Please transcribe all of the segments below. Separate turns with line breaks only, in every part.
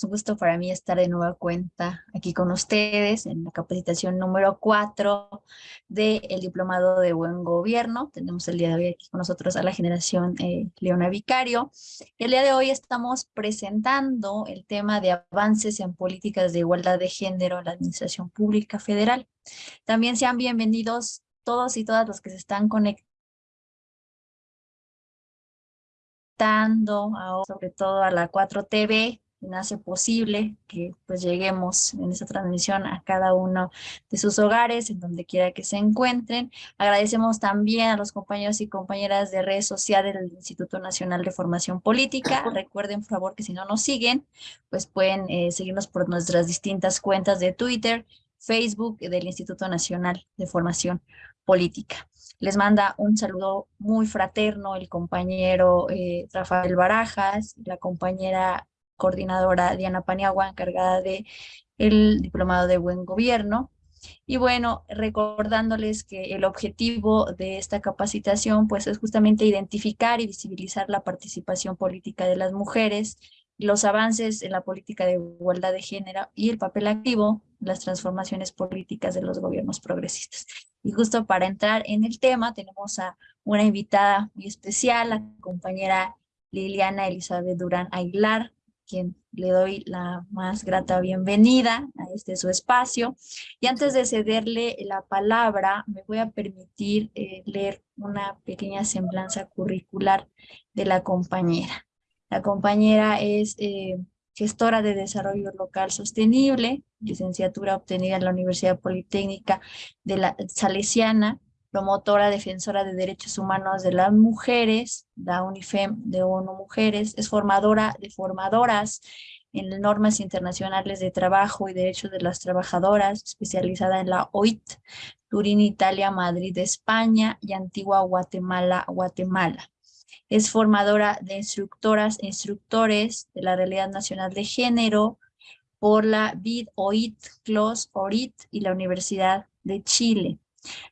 es un gusto para mí estar de nueva cuenta aquí con ustedes en la capacitación número 4 del Diplomado de Buen Gobierno. Tenemos el día de hoy aquí con nosotros a la generación eh, Leona Vicario. El día de hoy estamos presentando el tema de avances en políticas de igualdad de género en la Administración Pública Federal. También sean bienvenidos todos y todas los que se están conectando sobre todo a la 4TV, hace posible que pues lleguemos en esta transmisión a cada uno de sus hogares, en donde quiera que se encuentren. Agradecemos también a los compañeros y compañeras de redes sociales del Instituto Nacional de Formación Política. Recuerden, por favor, que si no nos siguen, pues pueden eh, seguirnos por nuestras distintas cuentas de Twitter, Facebook del Instituto Nacional de Formación Política. Les manda un saludo muy fraterno el compañero eh, Rafael Barajas, la compañera coordinadora Diana Paniagua, encargada de el Diplomado de Buen Gobierno. Y bueno, recordándoles que el objetivo de esta capacitación pues es justamente identificar y visibilizar la participación política de las mujeres, los avances en la política de igualdad de género y el papel activo las transformaciones políticas de los gobiernos progresistas. Y justo para entrar en el tema tenemos a una invitada muy especial, la compañera Liliana Elizabeth Durán Aguilar, quien le doy la más grata bienvenida a este su espacio. Y antes de cederle la palabra, me voy a permitir eh, leer una pequeña semblanza curricular de la compañera. La compañera es eh, gestora de desarrollo local sostenible, licenciatura obtenida en la Universidad Politécnica de la Salesiana, promotora defensora de derechos humanos de las mujeres, la UNIFEM de ONU Mujeres, es formadora de formadoras en normas internacionales de trabajo y derechos de las trabajadoras, especializada en la OIT, Turín, Italia, Madrid, España y Antigua Guatemala, Guatemala. Es formadora de instructoras e instructores de la Realidad Nacional de Género por la BID OIT, CLOS ORIT y la Universidad de Chile.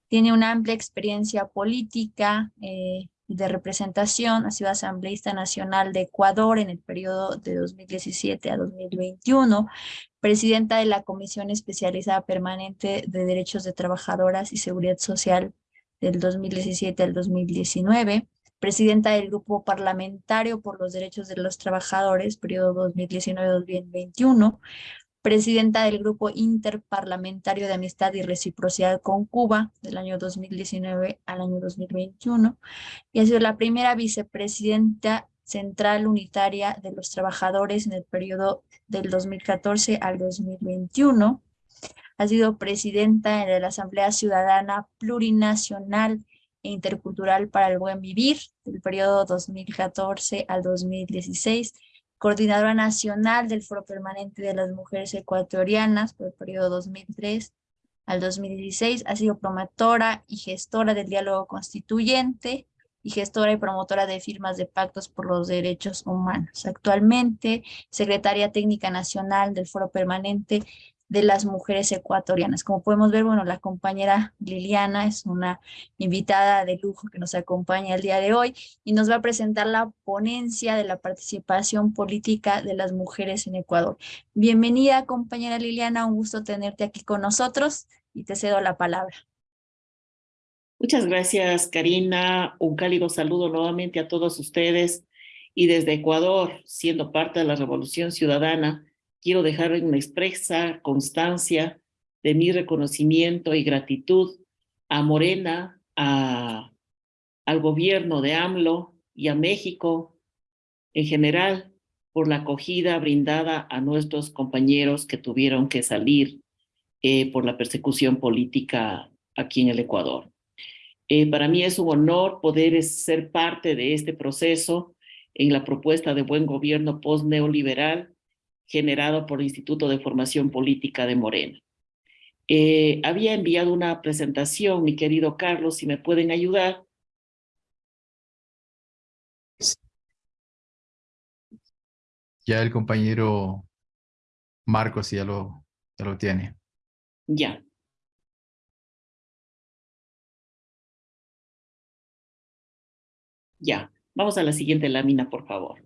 Tiene una amplia experiencia política eh, de representación. Ha sido asambleísta nacional de Ecuador en el periodo de 2017 a 2021, presidenta de la Comisión Especializada Permanente de Derechos de Trabajadoras y Seguridad Social del 2017 al 2019, presidenta del Grupo Parlamentario por los Derechos de los Trabajadores, periodo 2019-2021, presidenta del Grupo Interparlamentario de Amistad y Reciprocidad con Cuba del año 2019 al año 2021 y ha sido la primera vicepresidenta central unitaria de los trabajadores en el periodo del 2014 al 2021. Ha sido presidenta de la Asamblea Ciudadana Plurinacional e Intercultural para el Buen Vivir del periodo 2014 al 2016 coordinadora nacional del Foro Permanente de las Mujeres Ecuatorianas por el periodo 2003 al 2016, ha sido promotora y gestora del diálogo constituyente y gestora y promotora de firmas de pactos por los derechos humanos. Actualmente, secretaria técnica nacional del Foro Permanente de las mujeres ecuatorianas. Como podemos ver, bueno, la compañera Liliana es una invitada de lujo que nos acompaña el día de hoy y nos va a presentar la ponencia de la participación política de las mujeres en Ecuador. Bienvenida, compañera Liliana, un gusto tenerte aquí con nosotros y te cedo la palabra.
Muchas gracias, Karina. Un cálido saludo nuevamente a todos ustedes y desde Ecuador, siendo parte de la Revolución Ciudadana, quiero dejar una expresa constancia de mi reconocimiento y gratitud a Morena, a, al gobierno de AMLO y a México en general por la acogida brindada a nuestros compañeros que tuvieron que salir eh, por la persecución política aquí en el Ecuador. Eh, para mí es un honor poder ser parte de este proceso en la propuesta de buen gobierno post-neoliberal generado por el Instituto de Formación Política de Morena. Eh, había enviado una presentación, mi querido Carlos, si me pueden ayudar.
Ya el compañero Marcos ya lo, ya lo tiene.
Ya. Ya, vamos a la siguiente lámina, por favor.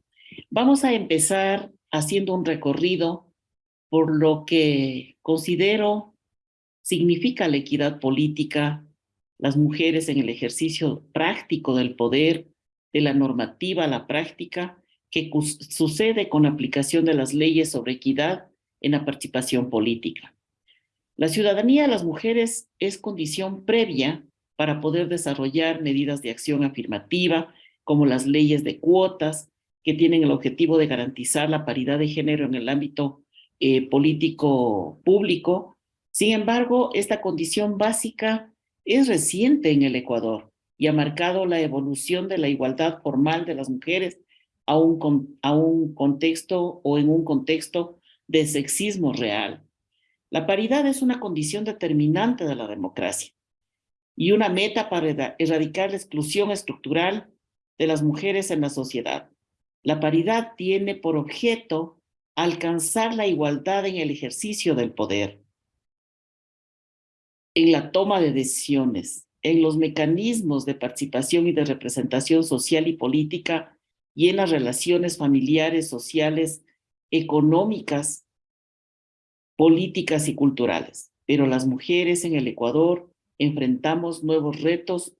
Vamos a empezar haciendo un recorrido por lo que considero significa la equidad política, las mujeres en el ejercicio práctico del poder, de la normativa a la práctica, que sucede con aplicación de las leyes sobre equidad en la participación política. La ciudadanía de las mujeres es condición previa para poder desarrollar medidas de acción afirmativa, como las leyes de cuotas, que tienen el objetivo de garantizar la paridad de género en el ámbito eh, político público. Sin embargo, esta condición básica es reciente en el Ecuador y ha marcado la evolución de la igualdad formal de las mujeres a un, a un contexto o en un contexto de sexismo real. La paridad es una condición determinante de la democracia y una meta para erradicar la exclusión estructural de las mujeres en la sociedad. La paridad tiene por objeto alcanzar la igualdad en el ejercicio del poder, en la toma de decisiones, en los mecanismos de participación y de representación social y política y en las relaciones familiares, sociales, económicas, políticas y culturales. Pero las mujeres en el Ecuador enfrentamos nuevos retos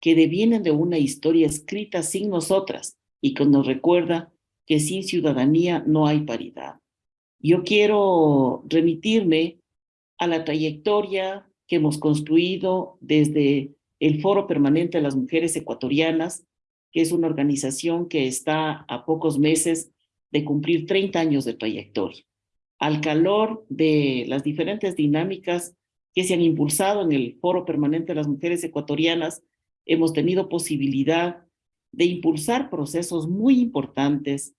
que devienen de una historia escrita sin nosotras y que nos recuerda que sin ciudadanía no hay paridad. Yo quiero remitirme a la trayectoria que hemos construido desde el Foro Permanente de las Mujeres Ecuatorianas, que es una organización que está a pocos meses de cumplir 30 años de trayectoria. Al calor de las diferentes dinámicas que se han impulsado en el Foro Permanente de las Mujeres Ecuatorianas, hemos tenido posibilidad de impulsar procesos muy importantes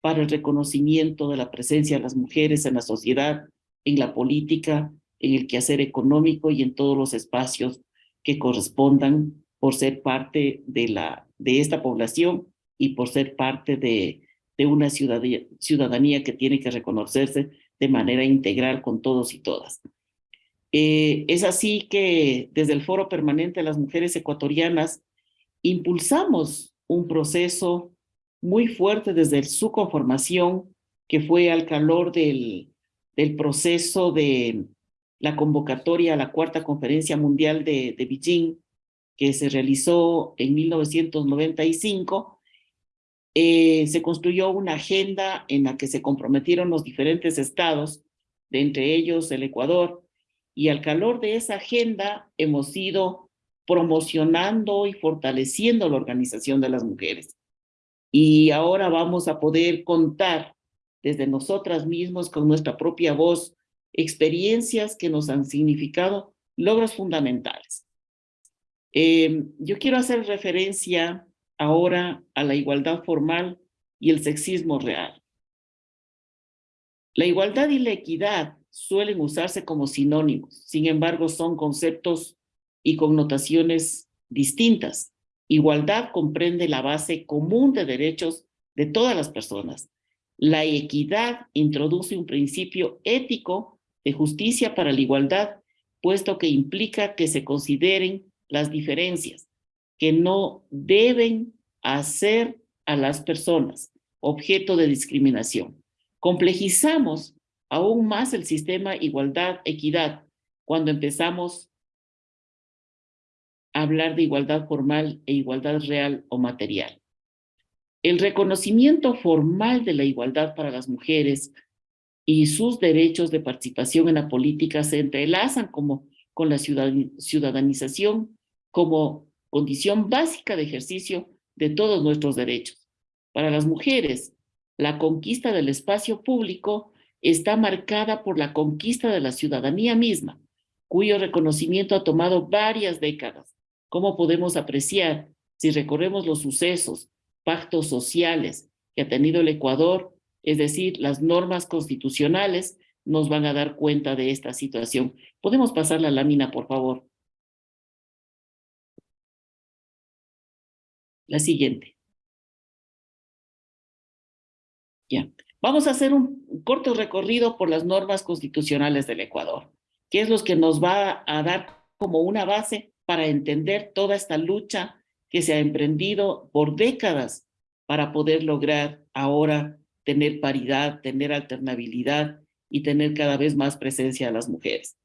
para el reconocimiento de la presencia de las mujeres en la sociedad, en la política, en el quehacer económico y en todos los espacios que correspondan por ser parte de, la, de esta población y por ser parte de, de una ciudadanía, que tiene que reconocerse de manera integral con todos y todas. Eh, es así que desde el Foro Permanente de las Mujeres Ecuatorianas impulsamos un proceso muy fuerte desde su conformación, que fue al calor del, del proceso de la convocatoria a la Cuarta Conferencia Mundial de, de Beijing, que se realizó en 1995, eh, se construyó una agenda en la que se comprometieron los diferentes estados, de entre ellos el Ecuador, y al calor de esa agenda hemos ido promocionando y fortaleciendo la organización de las mujeres. Y ahora vamos a poder contar desde nosotras mismos con nuestra propia voz experiencias que nos han significado logros fundamentales. Eh, yo quiero hacer referencia ahora a la igualdad formal y el sexismo real. La igualdad y la equidad suelen usarse como sinónimos, sin embargo son conceptos y connotaciones distintas. Igualdad comprende la base común de derechos de todas las personas. La equidad introduce un principio ético de justicia para la igualdad, puesto que implica que se consideren las diferencias, que no deben hacer a las personas objeto de discriminación. Complejizamos aún más el sistema igualdad-equidad cuando empezamos hablar de igualdad formal e igualdad real o material. El reconocimiento formal de la igualdad para las mujeres y sus derechos de participación en la política se entrelazan como, con la ciudadanización como condición básica de ejercicio de todos nuestros derechos. Para las mujeres, la conquista del espacio público está marcada por la conquista de la ciudadanía misma, cuyo reconocimiento ha tomado varias décadas. ¿Cómo podemos apreciar si recorremos los sucesos, pactos sociales que ha tenido el Ecuador es decir, las normas constitucionales nos van a dar cuenta de esta situación. ¿Podemos pasar la lámina, por favor? La siguiente. Ya. Vamos a hacer un corto recorrido por las normas constitucionales del Ecuador, que es lo que nos va a dar como una base para entender toda esta lucha que se ha emprendido por décadas para poder lograr ahora tener paridad, tener alternabilidad y tener cada vez más presencia de las mujeres.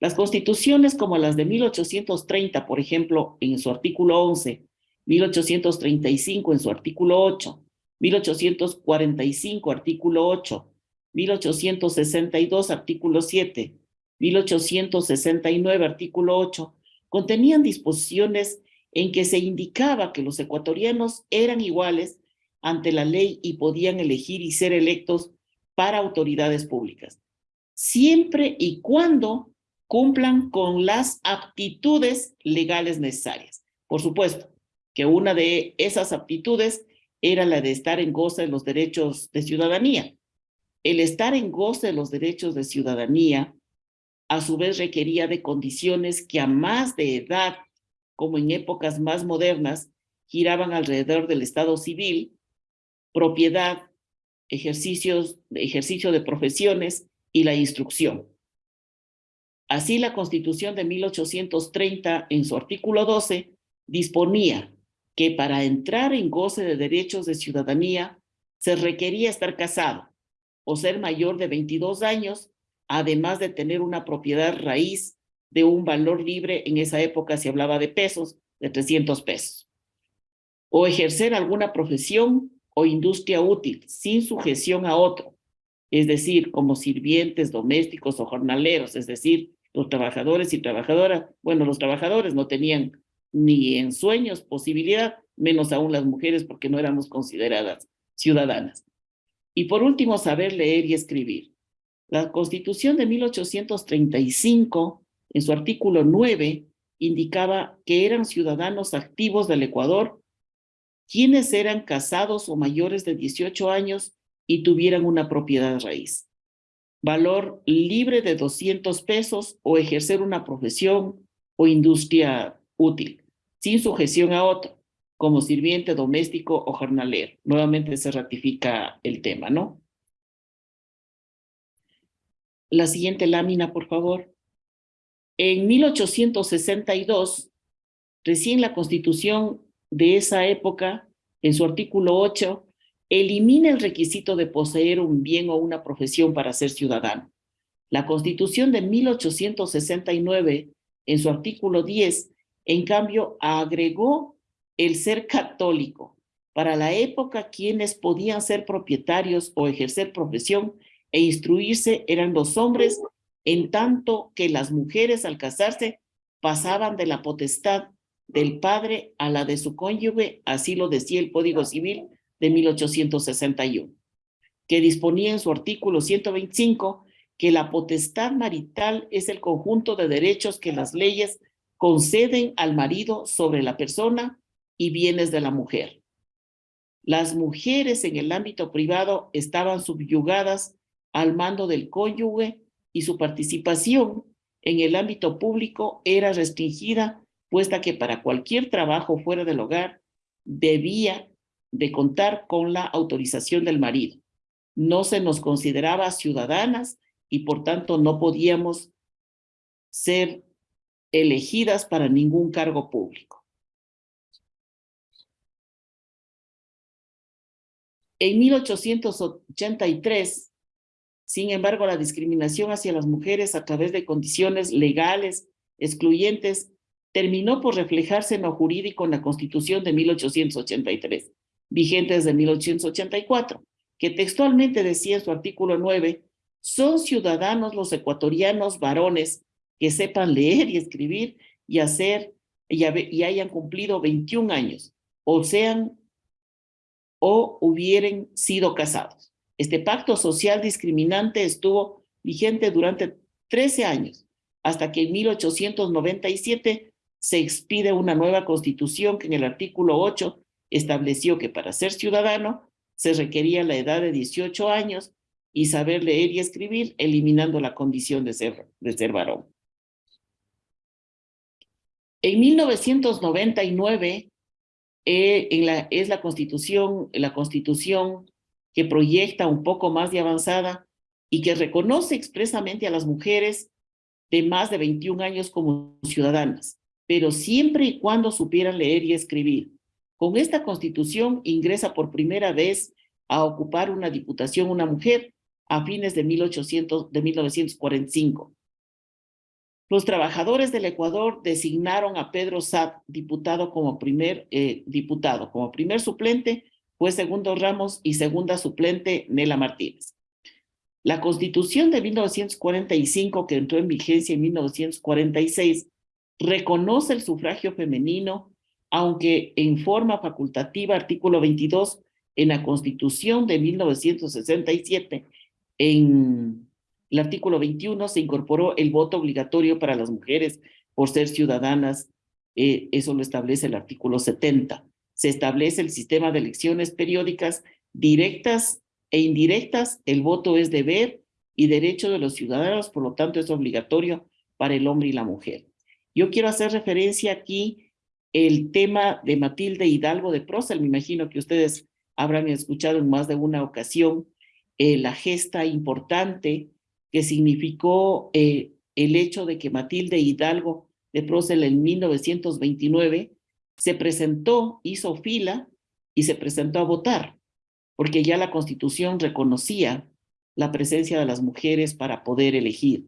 Las constituciones como las de 1830, por ejemplo, en su artículo 11, 1835 en su artículo 8, 1845 artículo 8, 1862 artículo 7, 1869 artículo 8, contenían disposiciones en que se indicaba que los ecuatorianos eran iguales ante la ley y podían elegir y ser electos para autoridades públicas, siempre y cuando cumplan con las aptitudes legales necesarias. Por supuesto que una de esas aptitudes era la de estar en goce de los derechos de ciudadanía. El estar en goce de los derechos de ciudadanía, a su vez requería de condiciones que a más de edad, como en épocas más modernas, giraban alrededor del Estado civil, propiedad, ejercicios, ejercicio de profesiones y la instrucción. Así, la Constitución de 1830, en su artículo 12, disponía que para entrar en goce de derechos de ciudadanía se requería estar casado o ser mayor de 22 años, además de tener una propiedad raíz de un valor libre, en esa época se hablaba de pesos, de 300 pesos, o ejercer alguna profesión o industria útil sin sujeción a otro, es decir, como sirvientes, domésticos o jornaleros, es decir, los trabajadores y trabajadoras, bueno, los trabajadores no tenían ni en sueños posibilidad, menos aún las mujeres porque no éramos consideradas ciudadanas. Y por último, saber leer y escribir. La Constitución de 1835, en su artículo 9, indicaba que eran ciudadanos activos del Ecuador quienes eran casados o mayores de 18 años y tuvieran una propiedad raíz. Valor libre de 200 pesos o ejercer una profesión o industria útil sin sujeción a otro, como sirviente doméstico o jornalero. Nuevamente se ratifica el tema, ¿no? La siguiente lámina, por favor. En 1862, recién la Constitución de esa época, en su artículo 8, elimina el requisito de poseer un bien o una profesión para ser ciudadano. La Constitución de 1869, en su artículo 10, en cambio, agregó el ser católico. Para la época, quienes podían ser propietarios o ejercer profesión e instruirse eran los hombres, en tanto que las mujeres al casarse pasaban de la potestad del padre a la de su cónyuge, así lo decía el Código Civil de 1861, que disponía en su artículo 125 que la potestad marital es el conjunto de derechos que las leyes conceden al marido sobre la persona y bienes de la mujer. Las mujeres en el ámbito privado estaban subyugadas al mando del cónyuge y su participación en el ámbito público era restringida, puesta que para cualquier trabajo fuera del hogar debía de contar con la autorización del marido. No se nos consideraba ciudadanas y por tanto no podíamos ser elegidas para ningún cargo público. En 1883, sin embargo, la discriminación hacia las mujeres a través de condiciones legales excluyentes terminó por reflejarse en lo jurídico en la Constitución de 1883, vigente desde 1884, que textualmente decía en su artículo 9, son ciudadanos los ecuatorianos varones que sepan leer y escribir y hacer y, hayan cumplido 21 años o sean o hubieran sido casados. Este pacto social discriminante estuvo vigente durante 13 años, hasta que en 1897 se expide una nueva constitución que en el artículo 8 estableció que para ser ciudadano se requería la edad de 18 años y saber leer y escribir, eliminando la condición de ser, de ser varón. En 1999 eh, en la, es la constitución, la constitución que proyecta un poco más de avanzada y que reconoce expresamente a las mujeres de más de 21 años como ciudadanas, pero siempre y cuando supieran leer y escribir. Con esta constitución ingresa por primera vez a ocupar una diputación una mujer a fines de, 1800, de 1945. Los trabajadores del Ecuador designaron a Pedro Sad diputado como primer eh, diputado, como primer suplente fue segundo Ramos y segunda suplente Nela Martínez. La Constitución de 1945, que entró en vigencia en 1946, reconoce el sufragio femenino, aunque en forma facultativa, artículo 22, en la Constitución de 1967, en el artículo 21 se incorporó el voto obligatorio para las mujeres por ser ciudadanas, eh, eso lo establece el artículo 70. Se establece el sistema de elecciones periódicas directas e indirectas, el voto es deber y derecho de los ciudadanos, por lo tanto es obligatorio para el hombre y la mujer. Yo quiero hacer referencia aquí el tema de Matilde Hidalgo de Procel, me imagino que ustedes habrán escuchado en más de una ocasión eh, la gesta importante que significó eh, el hecho de que Matilde Hidalgo de Procel en 1929 se presentó, hizo fila y se presentó a votar, porque ya la Constitución reconocía la presencia de las mujeres para poder elegir.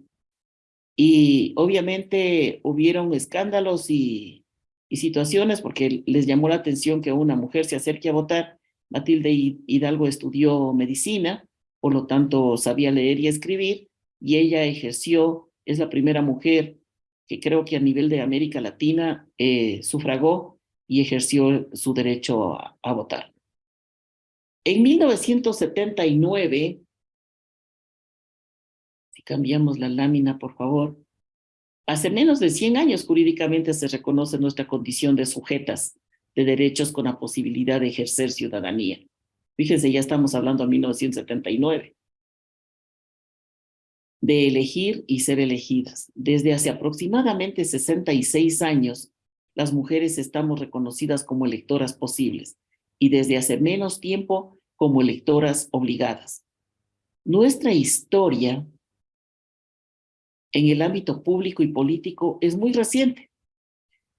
Y obviamente hubieron escándalos y, situaciones porque les llamó la atención que una mujer se acerque a votar. Matilde Hidalgo estudió medicina, por lo tanto sabía leer y escribir, y ella ejerció, es la primera mujer que creo que a nivel de América Latina eh, sufragó y ejerció su derecho a, votar. En 1979, si cambiamos la lámina, por favor, hace menos de 100 años jurídicamente se reconoce nuestra condición de sujetas de derechos con la posibilidad de ejercer ciudadanía. Fíjense, ya estamos hablando de 1979 de elegir y ser elegidas. Desde hace aproximadamente 66 años, las mujeres estamos reconocidas como electoras posibles y desde hace menos tiempo como electoras obligadas. Nuestra historia en el ámbito público y político es muy reciente,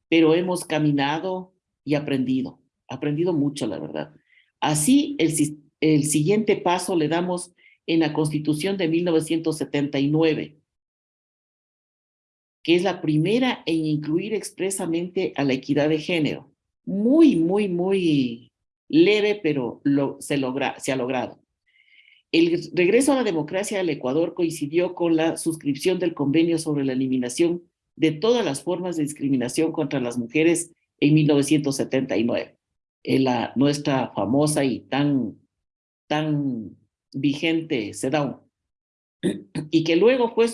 pero hemos caminado y aprendido, aprendido mucho, la verdad. Así, el, siguiente paso le damos en la Constitución de 1979, que es la primera en incluir expresamente a la equidad de género. Muy, muy, muy leve, pero se, logra, se ha logrado. El regreso a la democracia del Ecuador coincidió con la suscripción del convenio sobre la eliminación de todas las formas de discriminación contra las mujeres en 1979. En la, nuestra famosa y tan, tan vigente CEDAW, y que luego fue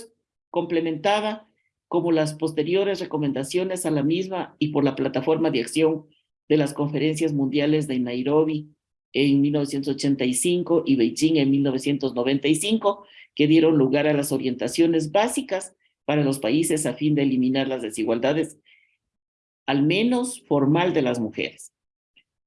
complementada como las posteriores recomendaciones a la misma y por la plataforma de acción de las conferencias mundiales de Nairobi en 1985 y Beijing en 1995, que dieron lugar a las orientaciones básicas para los países a fin de eliminar las desigualdades, al menos formal, de las mujeres.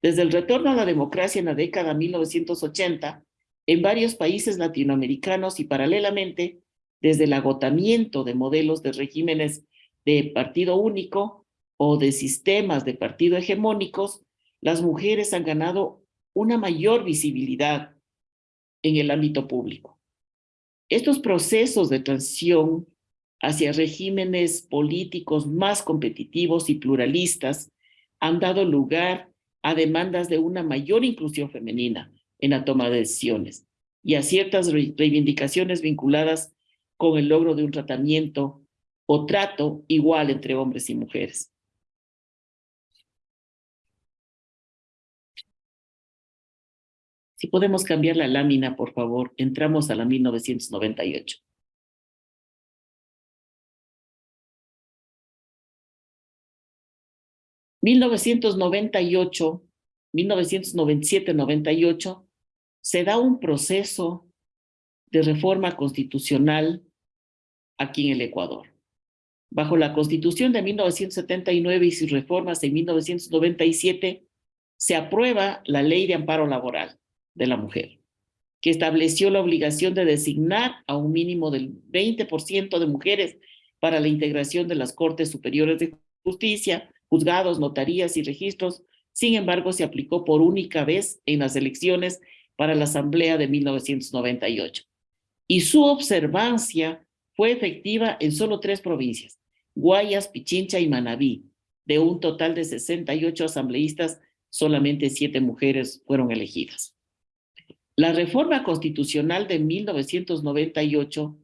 Desde el retorno a la democracia en la década 1980, en varios países latinoamericanos y paralelamente desde el agotamiento de modelos de regímenes de partido único o de sistemas de partido hegemónicos, las mujeres han ganado una mayor visibilidad en el ámbito público. Estos procesos de transición hacia regímenes políticos más competitivos y pluralistas han dado lugar a demandas de una mayor inclusión femenina, en la toma de decisiones y a ciertas reivindicaciones vinculadas con el logro de un tratamiento o trato igual entre hombres y mujeres. Si podemos cambiar la lámina, por favor, entramos a la 1998. ¿1998? 1997-98 se da un proceso de reforma constitucional aquí en el Ecuador. Bajo la Constitución de 1979 y sus reformas en 1997, se aprueba la Ley de Amparo Laboral de la Mujer, que estableció la obligación de designar a un mínimo del 20% de mujeres para la integración de las Cortes Superiores de Justicia, juzgados, notarías y registros. Sin embargo, se aplicó por única vez en las elecciones para la Asamblea de 1998. Y su observancia fue efectiva en solo tres provincias, Guayas, Pichincha y Manabí. De un total de 68 asambleístas, solamente siete mujeres fueron elegidas. La reforma constitucional de 1998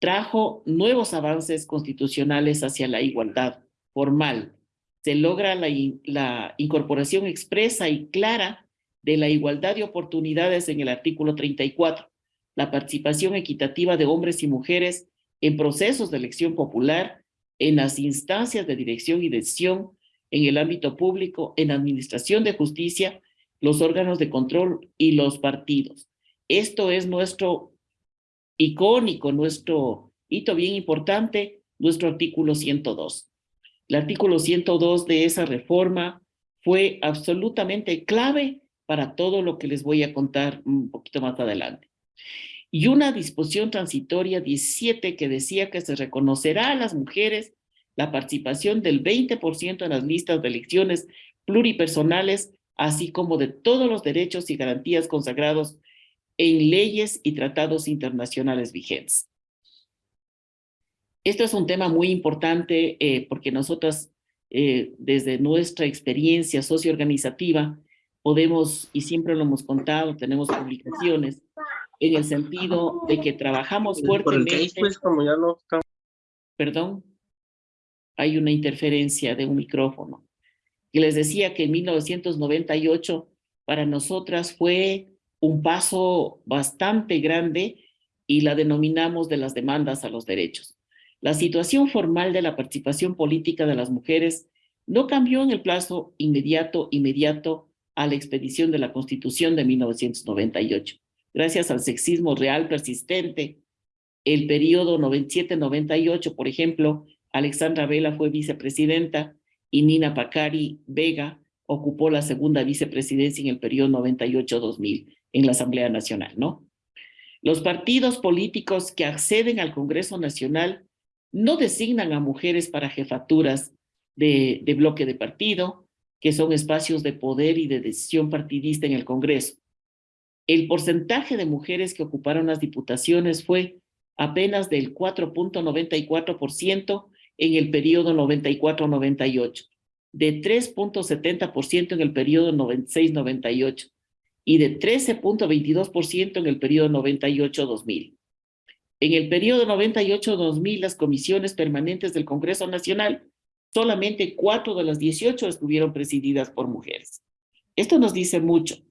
trajo nuevos avances constitucionales hacia la igualdad formal. Se logra la, incorporación expresa y clara de la igualdad de oportunidades en el artículo 34, la participación equitativa de hombres y mujeres en procesos de elección popular, en las instancias de dirección y decisión, en el ámbito público, en administración de justicia, los órganos de control y los partidos. Esto es nuestro icónico, nuestro hito bien importante, nuestro artículo 102. El artículo 102 de esa reforma fue absolutamente clave para todo lo que les voy a contar un poquito más adelante. Y una disposición transitoria 17 que decía que se reconocerá a las mujeres la participación del 20% en las listas de elecciones pluripersonales, así como de todos los derechos y garantías consagrados en leyes y tratados internacionales vigentes. Esto es un tema muy importante eh, porque nosotras, eh, desde nuestra experiencia socioorganizativa, podemos, y siempre lo hemos contado, tenemos publicaciones, en el sentido de que trabajamos fuertemente.
Pues, como ya no
Perdón, hay una interferencia de un micrófono. Y les decía que en 1998 para nosotras fue un paso bastante grande y la denominamos de las demandas a los derechos. La situación formal de la participación política de las mujeres no cambió en el plazo inmediato, inmediato a la expedición de la Constitución de 1998. Gracias al sexismo real persistente, el periodo 97-98, por ejemplo, Alexandra Vela fue vicepresidenta y Nina Pacari Vega ocupó la segunda vicepresidencia en el periodo 98-2000 en la Asamblea Nacional, ¿no? Los partidos políticos que acceden al Congreso Nacional no designan a mujeres para jefaturas de, de bloque de partido, que son espacios de poder y de decisión partidista en el Congreso. El porcentaje de mujeres que ocuparon las diputaciones fue apenas del 4.94% en el periodo 94-98, de 3.70% en el periodo 96-98 y de 13.22% en el periodo 98-2000. En el periodo 98-2000, las comisiones permanentes del Congreso Nacional, solamente cuatro de las 18 estuvieron presididas por mujeres. Esto nos dice mucho.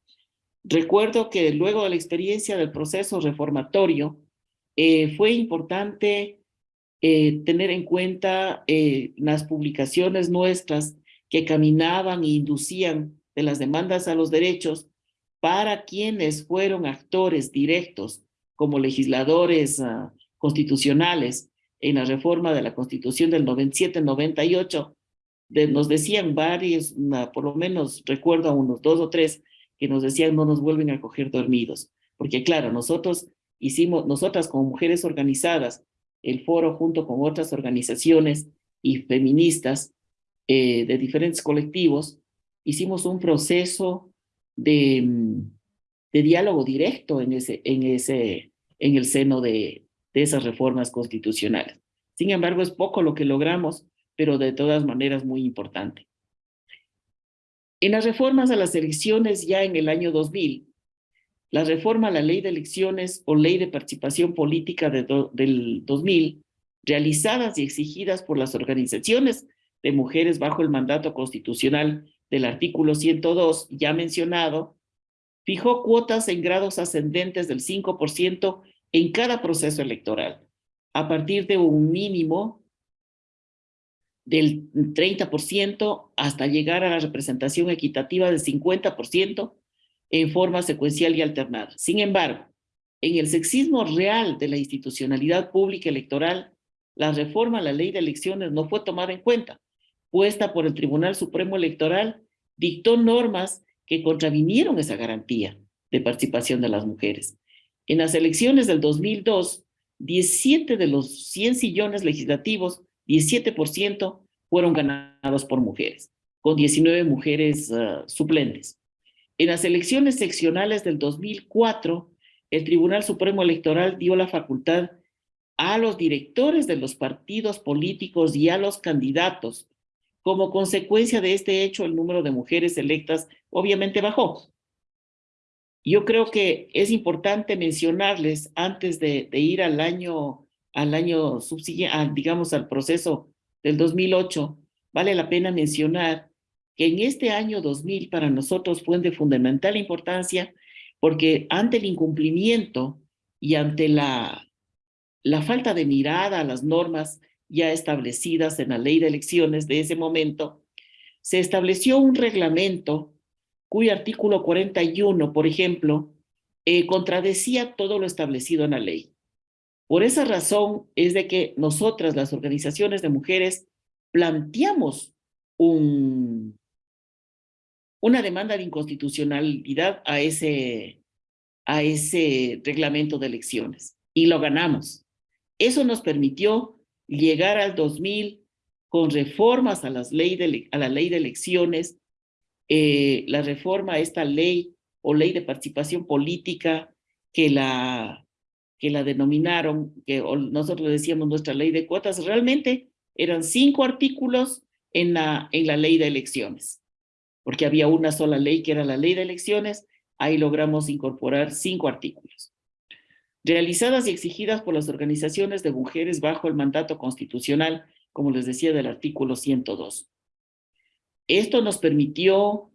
Recuerdo que luego de la experiencia del proceso reformatorio, eh, fue importante eh, tener en cuenta eh, las publicaciones nuestras que caminaban e inducían de las demandas a los derechos para quienes fueron actores directos como legisladores ah, constitucionales. En la reforma de la Constitución del 97-98, nos decían varios, por lo menos recuerdo a unos dos o tres, que nos decían no nos vuelven a coger dormidos. Porque claro, nosotros hicimos, nosotras como mujeres organizadas, el foro junto con otras organizaciones y feministas eh, de diferentes colectivos, hicimos un proceso de, mm, de diálogo directo en, ese, en, ese, en el seno de, de esas reformas constitucionales. Sin embargo, es poco lo que logramos, pero de todas maneras muy importante. En las reformas a las elecciones ya en el año 2000, la reforma a la ley de elecciones o ley de participación política de del 2000, realizadas y exigidas por las organizaciones de mujeres bajo el mandato constitucional del artículo 102 ya mencionado, fijó cuotas en grados ascendentes del 5% en cada proceso electoral, a partir de un mínimo del 30% hasta llegar a la representación equitativa del 50% en forma secuencial y alternada. Sin embargo, en el sexismo real de la institucionalidad pública electoral, la reforma a la ley de elecciones no fue tomada en cuenta, puesta por el Tribunal Supremo Electoral, dictó normas que contravinieron esa garantía de participación de las mujeres. En las elecciones del 2002, 17 de los 100 sillones legislativos, 17% fueron ganados por mujeres, con 19 mujeres uh, suplentes. En las elecciones seccionales del 2004, el Tribunal Supremo Electoral dio la facultad a los directores de los partidos políticos y a los candidatos. Como consecuencia de este hecho, el número de mujeres electas obviamente bajó. Yo creo que es importante mencionarles antes de, ir al año, al año subsiguiente, digamos al proceso del 2008, vale la pena mencionar que en este año 2000 para nosotros fue de fundamental importancia porque ante el incumplimiento y ante la la falta de mirada a las normas ya establecidas en la ley de elecciones de ese momento, se estableció un reglamento cuyo artículo 41, por ejemplo, eh, contradecía todo lo establecido en la ley. Por esa razón es de que nosotras, las organizaciones de mujeres, planteamos un, una demanda de inconstitucionalidad a ese, a ese reglamento de elecciones y lo ganamos. Eso nos permitió llegar al 2000 con reformas a, las ley de, a la ley de elecciones, eh, la reforma a esta ley o ley de participación política que la, que la denominaron, que nosotros decíamos nuestra ley de cuotas, realmente eran cinco artículos en la, en la ley de elecciones, porque había una sola ley que era la ley de elecciones, ahí logramos incorporar cinco artículos realizadas y exigidas por las organizaciones de mujeres bajo el mandato constitucional, como les decía, del artículo 102. Esto nos permitió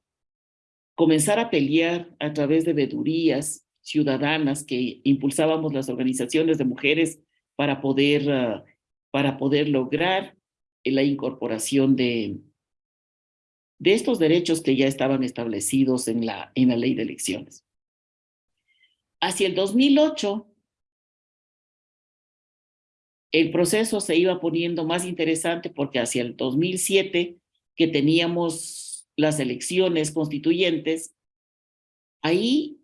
comenzar a pelear a través de vedurías ciudadanas que impulsábamos las organizaciones de mujeres para poder, ah, para poder lograr la incorporación de, de estos derechos que ya estaban establecidos en la, en la ley de elecciones. Hacia el 2008, el proceso se iba poniendo más interesante porque hacia el 2007, que teníamos las elecciones constituyentes, ahí,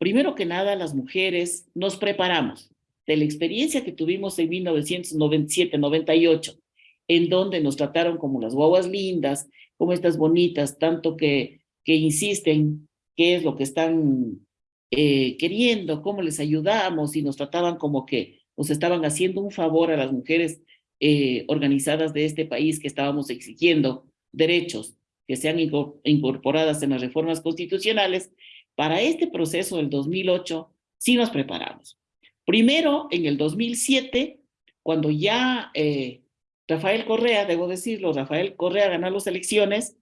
primero que nada, las mujeres nos preparamos de la experiencia que tuvimos en 1997-98, en donde nos trataron como las guaguas lindas, como estas bonitas, tanto que, que insisten qué es lo que están eh, queriendo, cómo les ayudamos y nos trataban como que nos estaban haciendo un favor a las mujeres eh, organizadas de este país que estábamos exigiendo derechos que sean incorporadas en las reformas constitucionales, para este proceso del 2008 sí nos preparamos. Primero, en el 2007, cuando ya eh, Rafael Correa, debo decirlo, Rafael Correa ganó las elecciones,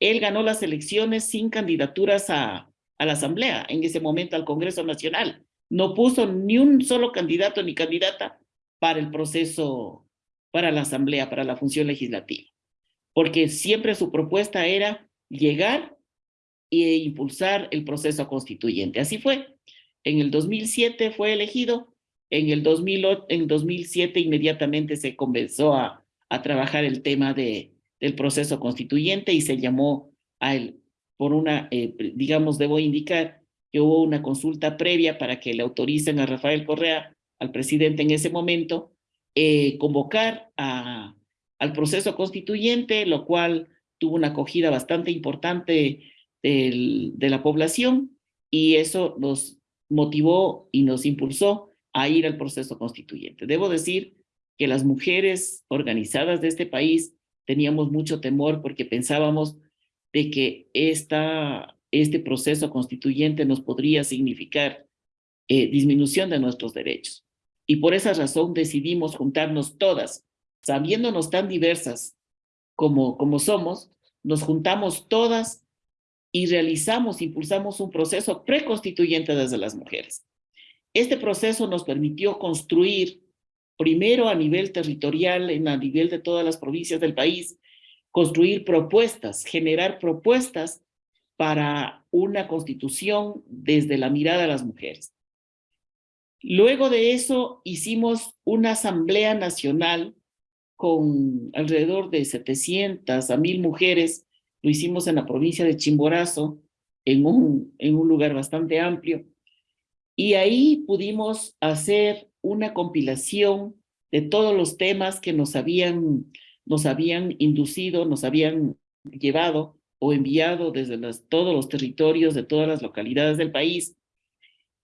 él ganó las elecciones sin candidaturas a, a la Asamblea, en ese momento al Congreso Nacional no puso ni un solo candidato ni candidata para el proceso, para la asamblea, para la función legislativa, porque siempre su propuesta era llegar e impulsar el proceso constituyente. Así fue. En el 2007 fue elegido, en el 2008, en 2007 inmediatamente se comenzó a, a trabajar el tema de, del proceso constituyente y se llamó a él por una, eh, digamos, debo indicar, que hubo una consulta previa para que le autoricen a Rafael Correa, al presidente en ese momento, eh, convocar a, al proceso constituyente, lo cual tuvo una acogida bastante importante de la población y eso nos motivó y nos impulsó a ir al proceso constituyente. Debo decir que las mujeres organizadas de este país teníamos mucho temor porque pensábamos de que esta este proceso constituyente nos podría significar eh, disminución de nuestros derechos. Y por esa razón decidimos juntarnos todas, sabiéndonos tan diversas como, como somos, nos juntamos todas y realizamos, impulsamos un proceso preconstituyente desde las mujeres. Este proceso nos permitió construir, primero a nivel territorial, en a nivel de todas las provincias del país, construir propuestas, generar propuestas para una constitución desde la mirada de las mujeres. Luego de eso hicimos una asamblea nacional con alrededor de 700 a 1000 mujeres, lo hicimos en la provincia de Chimborazo, en un, lugar bastante amplio, y ahí pudimos hacer una compilación de todos los temas que nos habían, nos habían inducido, nos habían llevado o enviado desde todos los territorios de todas las localidades del país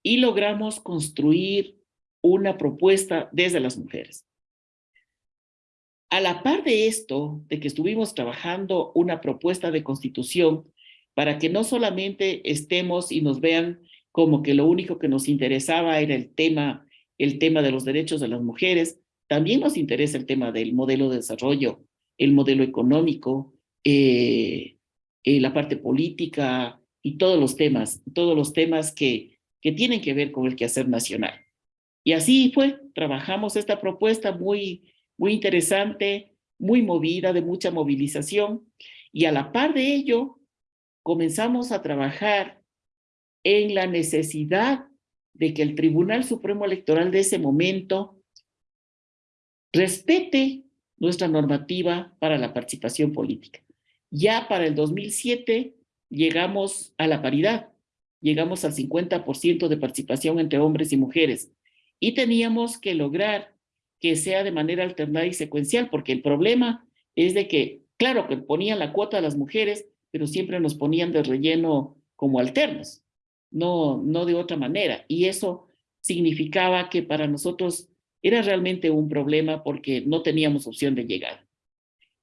y logramos construir una propuesta desde las mujeres. A la par de esto, de que estuvimos trabajando una propuesta de constitución para que no solamente estemos y nos vean como que lo único que nos interesaba era el tema, el tema de los derechos de las mujeres, también nos interesa el tema del modelo de desarrollo, el modelo económico, eh, eh, la parte política y todos los temas, todos los temas que, que tienen que ver con el quehacer nacional. Y así fue, trabajamos esta propuesta muy, muy interesante, muy movida, de mucha movilización, y a la par de ello, comenzamos a trabajar en la necesidad de que el Tribunal Supremo Electoral de ese momento respete nuestra normativa para la participación política. Ya para el 2007 llegamos a la paridad, llegamos al 50% de participación entre hombres y mujeres y teníamos que lograr que sea de manera alternada y secuencial, porque el problema es de que, claro, que ponían la cuota a las mujeres, pero siempre nos ponían de relleno como alternos, no, no de otra manera. Y eso significaba que para nosotros era realmente un problema porque no teníamos opción de llegar.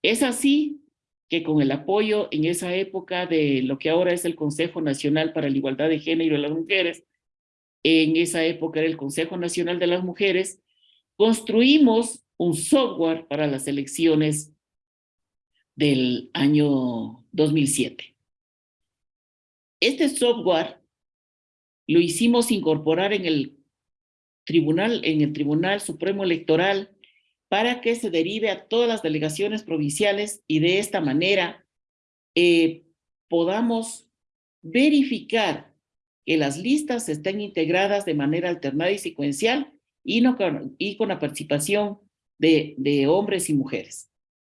Es así que con el apoyo en esa época de lo que ahora es el Consejo Nacional para la Igualdad de Género y las Mujeres, en esa época era el Consejo Nacional de las Mujeres, construimos un software para las elecciones del año 2007. Este software lo hicimos incorporar en el Tribunal, en el Tribunal Supremo Electoral para que se derive a todas las delegaciones provinciales y de esta manera eh, podamos verificar que las listas estén integradas de manera alternada y secuencial y, con, la participación de, hombres y mujeres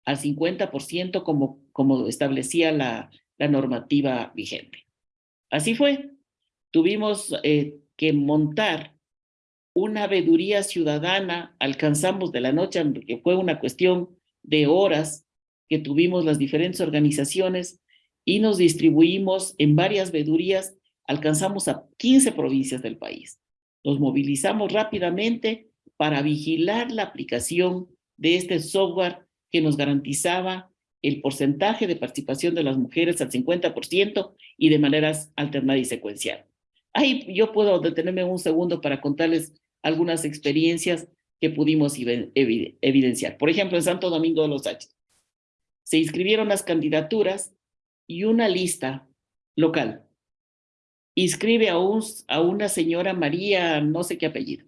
al 50% como, como establecía la, la normativa vigente. Así fue. Tuvimos eh, que montar una veeduría ciudadana, alcanzamos de la noche, que fue una cuestión de horas que tuvimos las diferentes organizaciones y nos distribuimos en varias veedurías, alcanzamos a 15 provincias del país. Nos movilizamos rápidamente para vigilar la aplicación de este software que nos garantizaba el porcentaje de participación de las mujeres al 50% y de maneras alternada y secuencial. Ahí yo puedo detenerme un segundo para contarles algunas experiencias que pudimos evidenciar. Por ejemplo, en Santo Domingo de los H. Se inscribieron las candidaturas y una lista local inscribe a, un, a una señora María, no sé qué apellido,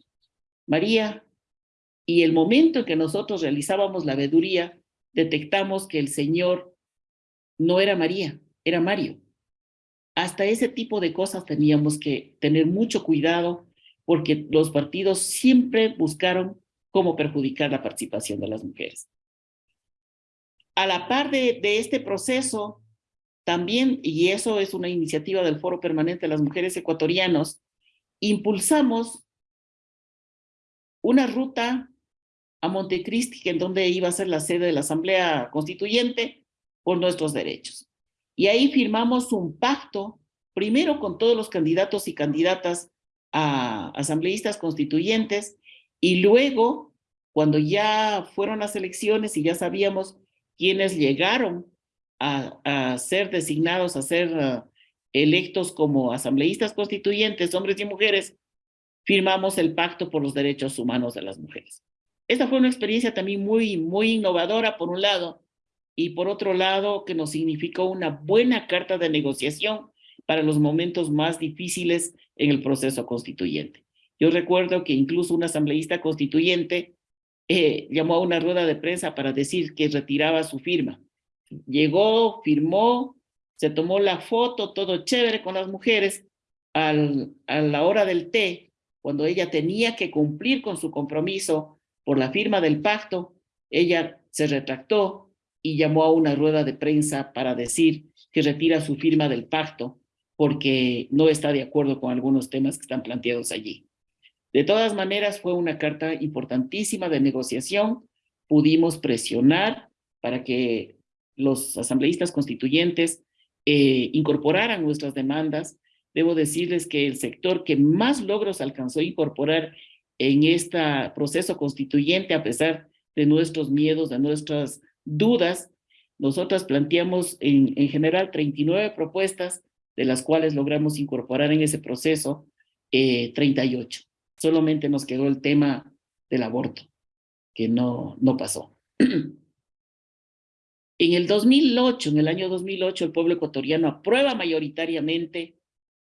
María, y el momento en que nosotros realizábamos la veeduría, detectamos que el señor no era María, era Mario. Hasta ese tipo de cosas teníamos que tener mucho cuidado porque los partidos siempre buscaron cómo perjudicar la participación de las mujeres. A la par de este proceso, también, y eso es una iniciativa del Foro Permanente de las Mujeres Ecuatorianos, impulsamos una ruta a Montecristi, en donde iba a ser la sede de la Asamblea Constituyente, por nuestros derechos. Y ahí firmamos un pacto, primero con todos los candidatos y candidatas a asambleístas constituyentes y luego, cuando ya fueron las elecciones y ya sabíamos quiénes llegaron a, ser designados, a ser uh, electos como asambleístas constituyentes, hombres y mujeres, firmamos el Pacto por los Derechos Humanos de las Mujeres. Esta fue una experiencia también muy, muy innovadora, por un lado, y por otro lado, que nos significó una buena carta de negociación para los momentos más difíciles en el proceso constituyente. Yo recuerdo que incluso un asambleísta constituyente eh, llamó a una rueda de prensa para decir que retiraba su firma. Llegó, firmó, se tomó la foto, todo chévere con las mujeres. Al, a la hora del té, cuando ella tenía que cumplir con su compromiso por la firma del pacto, ella se retractó y llamó a una rueda de prensa para decir que retira su firma del pacto porque no está de acuerdo con algunos temas que están planteados allí. De todas maneras, fue una carta importantísima de negociación. Pudimos presionar para que los asambleístas constituyentes eh, incorporaran nuestras demandas. Debo decirles que el sector que más logros alcanzó a incorporar en este proceso constituyente, a pesar de nuestros miedos, de nuestras dudas, nosotras planteamos en, en general 39 propuestas, de las cuales logramos incorporar en ese proceso eh, 38. Solamente nos quedó el tema del aborto, que no, no pasó. En el 2008, en el año 2008, el pueblo ecuatoriano aprueba mayoritariamente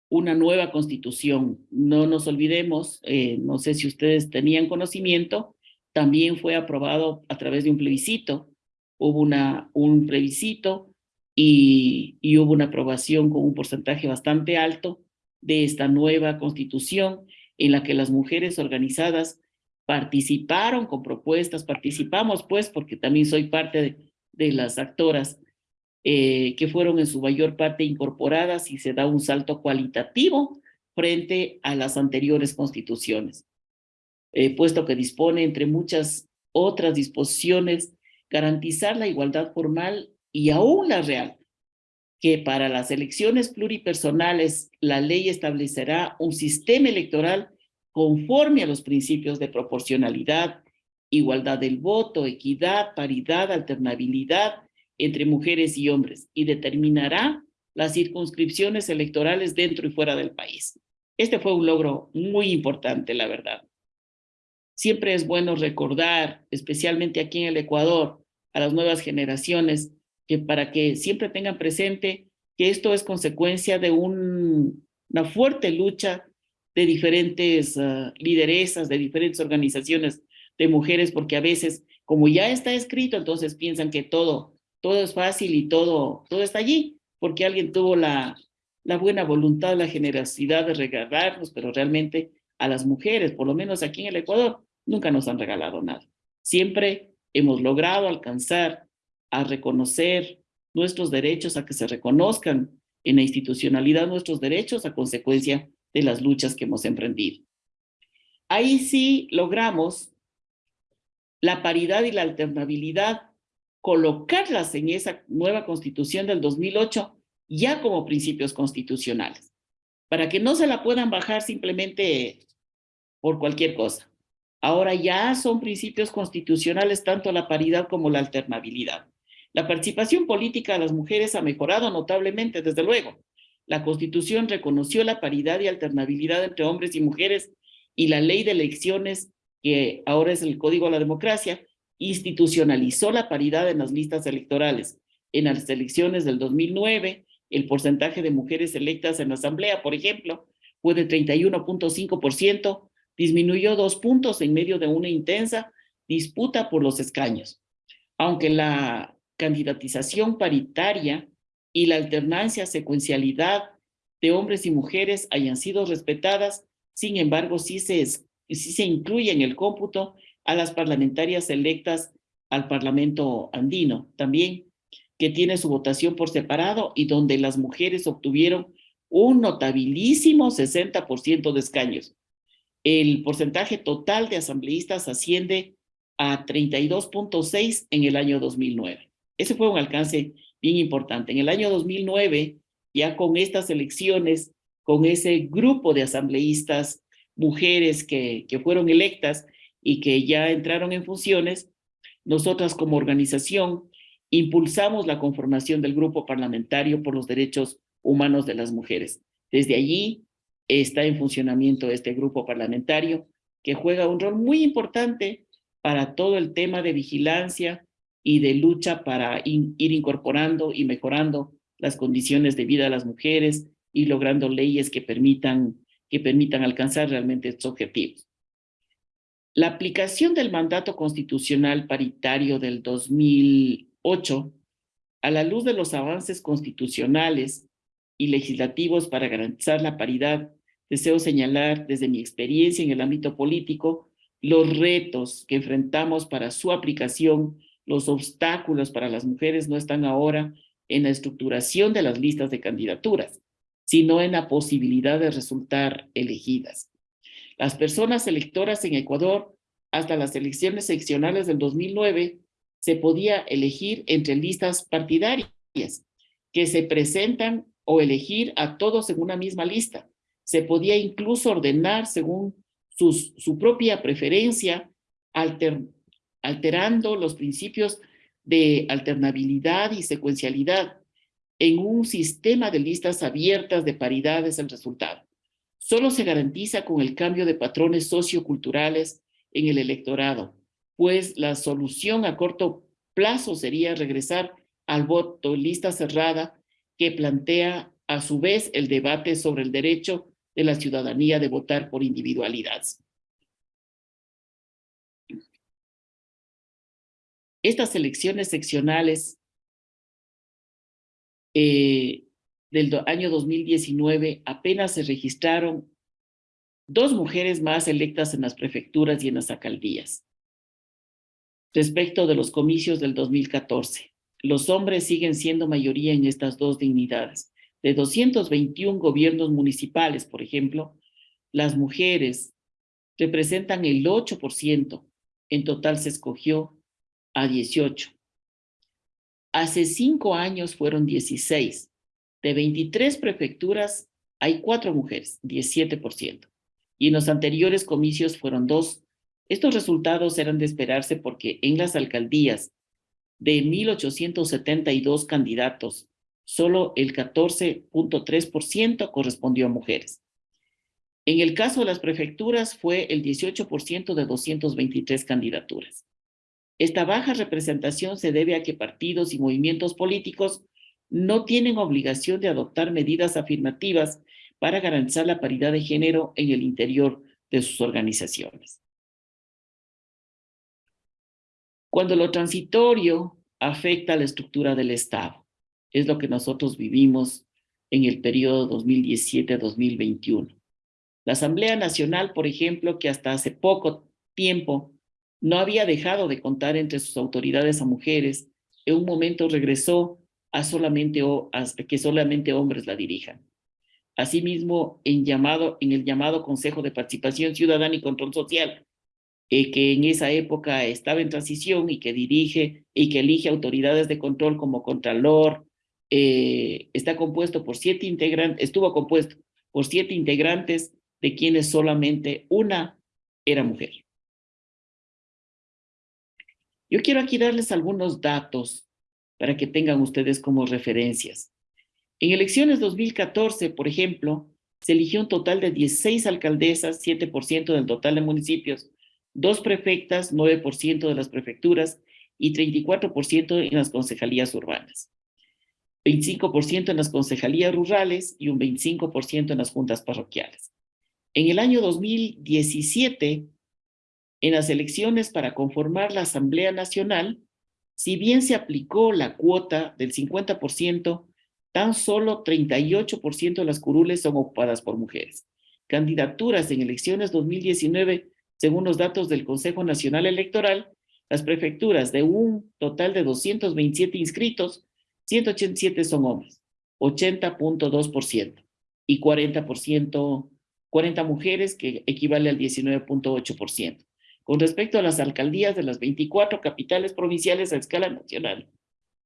una nueva constitución. No nos olvidemos, eh, no sé si ustedes tenían conocimiento, también fue aprobado a través de un plebiscito. Hubo una, un plebiscito y, y hubo una aprobación con un porcentaje bastante alto de esta nueva constitución en la que las mujeres organizadas participaron con propuestas, participamos pues porque también soy parte de, de las actoras eh, que fueron en su mayor parte incorporadas y se da un salto cualitativo frente a las anteriores constituciones, eh, puesto que dispone, entre muchas otras disposiciones, garantizar la igualdad formal y aún la real, que para las elecciones pluripersonales la ley establecerá un sistema electoral conforme a los principios de proporcionalidad, igualdad del voto, equidad, paridad, alternabilidad entre mujeres y hombres y determinará las circunscripciones electorales dentro y fuera del país. Este fue un logro muy importante, la verdad. Siempre es bueno recordar, especialmente aquí en el Ecuador, a las nuevas generaciones, que para que siempre tengan presente que esto es consecuencia de un, una fuerte lucha de diferentes uh, de diferentes organizaciones de mujeres, porque a veces, como ya está escrito, entonces piensan que todo, todo es fácil y todo, todo está allí, porque alguien tuvo la, la buena voluntad, la generosidad de regalarnos, pero realmente a las mujeres, por lo menos aquí en el Ecuador, nunca nos han regalado nada. Siempre hemos logrado alcanzar a reconocer nuestros derechos, a que se reconozcan en la institucionalidad nuestros derechos a consecuencia de las luchas que hemos emprendido. Ahí sí logramos la paridad y la alternabilidad, colocarlas en esa nueva constitución del 2008 ya como principios constitucionales, para que no se la puedan bajar simplemente por cualquier cosa. Ahora ya son principios constitucionales tanto la paridad como la alternabilidad. La participación política de las mujeres ha mejorado notablemente, desde luego. La Constitución reconoció la paridad y alternabilidad entre hombres y mujeres y la ley de elecciones que ahora es el Código de la Democracia, institucionalizó la paridad en las listas electorales. En las elecciones del 2009, el porcentaje de mujeres electas en la Asamblea, por ejemplo, fue de 31.5%, disminuyó dos puntos en medio de una intensa disputa por los escaños. Aunque la candidatización paritaria y la alternancia secuencialidad de hombres y mujeres hayan sido respetadas, sin embargo, sí se y si se incluye en el cómputo a las parlamentarias electas al Parlamento andino también, que tiene su votación por separado y donde las mujeres obtuvieron un notabilísimo 60% de escaños. El porcentaje total de asambleístas asciende a 32.6 en el año 2009. Ese fue un alcance bien importante. En el año 2009, ya con estas elecciones, con ese grupo de asambleístas mujeres que, que fueron electas y que ya entraron en funciones, nosotras como organización impulsamos la conformación del Grupo Parlamentario por los Derechos Humanos de las Mujeres. Desde allí está en funcionamiento este grupo parlamentario que juega un rol muy importante para todo el tema de vigilancia y de lucha para ir incorporando y mejorando las condiciones de vida de las mujeres y logrando leyes que permitan que permitan alcanzar realmente estos objetivos. La aplicación del mandato constitucional paritario del 2008, a la luz de los avances constitucionales y legislativos para garantizar la paridad, deseo señalar desde mi experiencia en el ámbito político los retos que enfrentamos para su aplicación, los obstáculos para las mujeres no están ahora en la estructuración de las listas de candidaturas, sino en la posibilidad de resultar elegidas. Las personas electoras en Ecuador, hasta las elecciones seccionales del 2009, se podía elegir entre listas partidarias que se presentan o elegir a todos en una misma lista. Se podía incluso ordenar según su propia preferencia, alterando los principios de alternabilidad y secuencialidad en un sistema de listas abiertas de paridad es el resultado. Solo se garantiza con el cambio de patrones socioculturales en el electorado, pues la solución a corto plazo sería regresar al voto lista cerrada que plantea a su vez el debate sobre el derecho de la ciudadanía de votar por individualidad. Estas elecciones seccionales eh, del año 2019 apenas se registraron dos mujeres más electas en las prefecturas y en las alcaldías. Respecto de los comicios del 2014, los hombres siguen siendo mayoría en estas dos dignidades. De 221 gobiernos municipales, por ejemplo, las mujeres representan el 8%. En total se escogió a 18. Hace cinco años fueron 16. De 23 prefecturas hay cuatro mujeres, 17%. Y en los anteriores comicios fueron dos. Estos resultados eran de esperarse porque en las alcaldías de 1.872 candidatos, solo el 14.3% correspondió a mujeres. En el caso de las prefecturas fue el 18% de 223 candidaturas. Esta baja representación se debe a que partidos y movimientos políticos no tienen obligación de adoptar medidas afirmativas para garantizar la paridad de género en el interior de sus organizaciones. Cuando lo transitorio afecta a la estructura del Estado, es lo que nosotros vivimos en el periodo 2017-2021. La Asamblea Nacional, por ejemplo, que hasta hace poco tiempo no había dejado de contar entre sus autoridades a mujeres, en un momento regresó a, solamente, que solamente hombres la dirijan. Asimismo, en, llamado, en el llamado Consejo de Participación Ciudadana y Control Social, eh, que en esa época estaba en transición y que dirige y que elige autoridades de control como Contralor, eh, está compuesto por siete integrantes, estuvo compuesto por siete integrantes, de quienes solamente una era mujer. Yo quiero aquí darles algunos datos para que tengan ustedes como referencias. En elecciones 2014, por ejemplo, se eligió un total de 16 alcaldesas, 7% del total de municipios, dos prefectas, 9% de las prefecturas y 34% en las concejalías urbanas, 25% en las concejalías rurales y un 25% en las juntas parroquiales. En el año 2017 en las elecciones para conformar la Asamblea Nacional, si bien se aplicó la cuota del 50%, tan solo 38% de las curules son ocupadas por mujeres. Candidaturas en elecciones 2019, según los datos del Consejo Nacional Electoral, las prefecturas de un total de 227 inscritos, 187 son hombres, 80.2%, y 40%, 40 mujeres, que equivale al 19.8%. Con respecto a las alcaldías de las 24 capitales provinciales a escala nacional,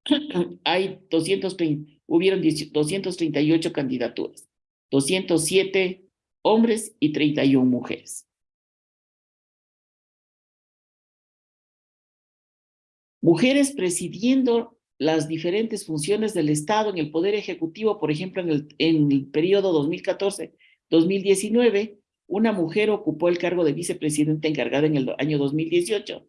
hay 230, hubieron 238 candidaturas, 207 hombres y 31 mujeres. Mujeres presidiendo las diferentes funciones del Estado en el Poder Ejecutivo, por ejemplo, en el, en el periodo 2014-2019, una mujer ocupó el cargo de vicepresidenta encargada en el año 2018.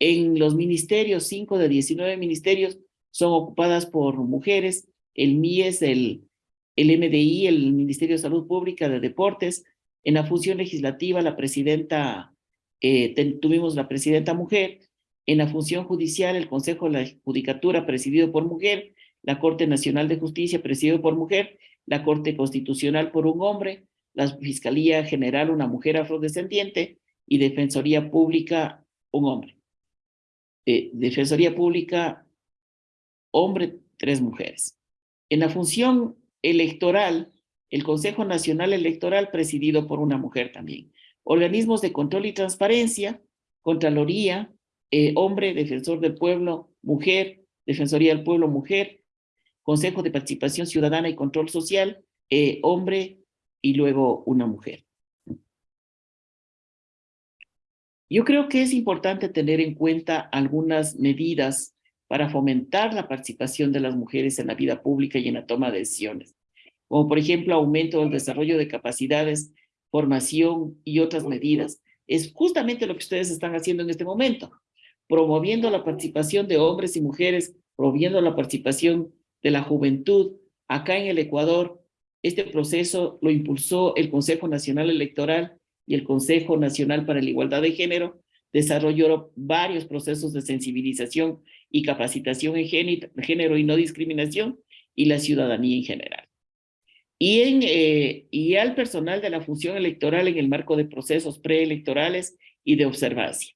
En los ministerios, 5 de 19 ministerios son ocupadas por mujeres. El MIES, el, el MDI, el Ministerio de Salud Pública de Deportes. En la función legislativa, la presidenta, eh, tuvimos la presidenta mujer. En la función judicial, el Consejo de la Judicatura presidido por mujer, la Corte Nacional de Justicia presidido por mujer, la Corte Constitucional por un hombre, la Fiscalía General una mujer afrodescendiente y Defensoría Pública un hombre. Eh, Defensoría Pública, hombre, tres mujeres. En la función electoral, el Consejo Nacional Electoral presidido por una mujer también. Organismos de control y transparencia, Contraloría, eh, hombre, Defensor del Pueblo, mujer, Defensoría del Pueblo, mujer, Consejo de Participación Ciudadana y Control Social, eh, hombre y luego una mujer. Yo creo que es importante tener en cuenta algunas medidas para fomentar la participación de las mujeres en la vida pública y en la toma de decisiones, como por ejemplo aumento del desarrollo de capacidades, formación y otras medidas. Es justamente lo que ustedes están haciendo en este momento, promoviendo la participación de hombres y mujeres, promoviendo la participación de la juventud. Acá en el Ecuador, este proceso lo impulsó el Consejo Nacional Electoral y el Consejo Nacional para la Igualdad de Género, desarrolló varios procesos de sensibilización y capacitación en género y no discriminación y la ciudadanía en general. Y, en, eh, y al personal de la función electoral en el marco de procesos preelectorales y de observancia.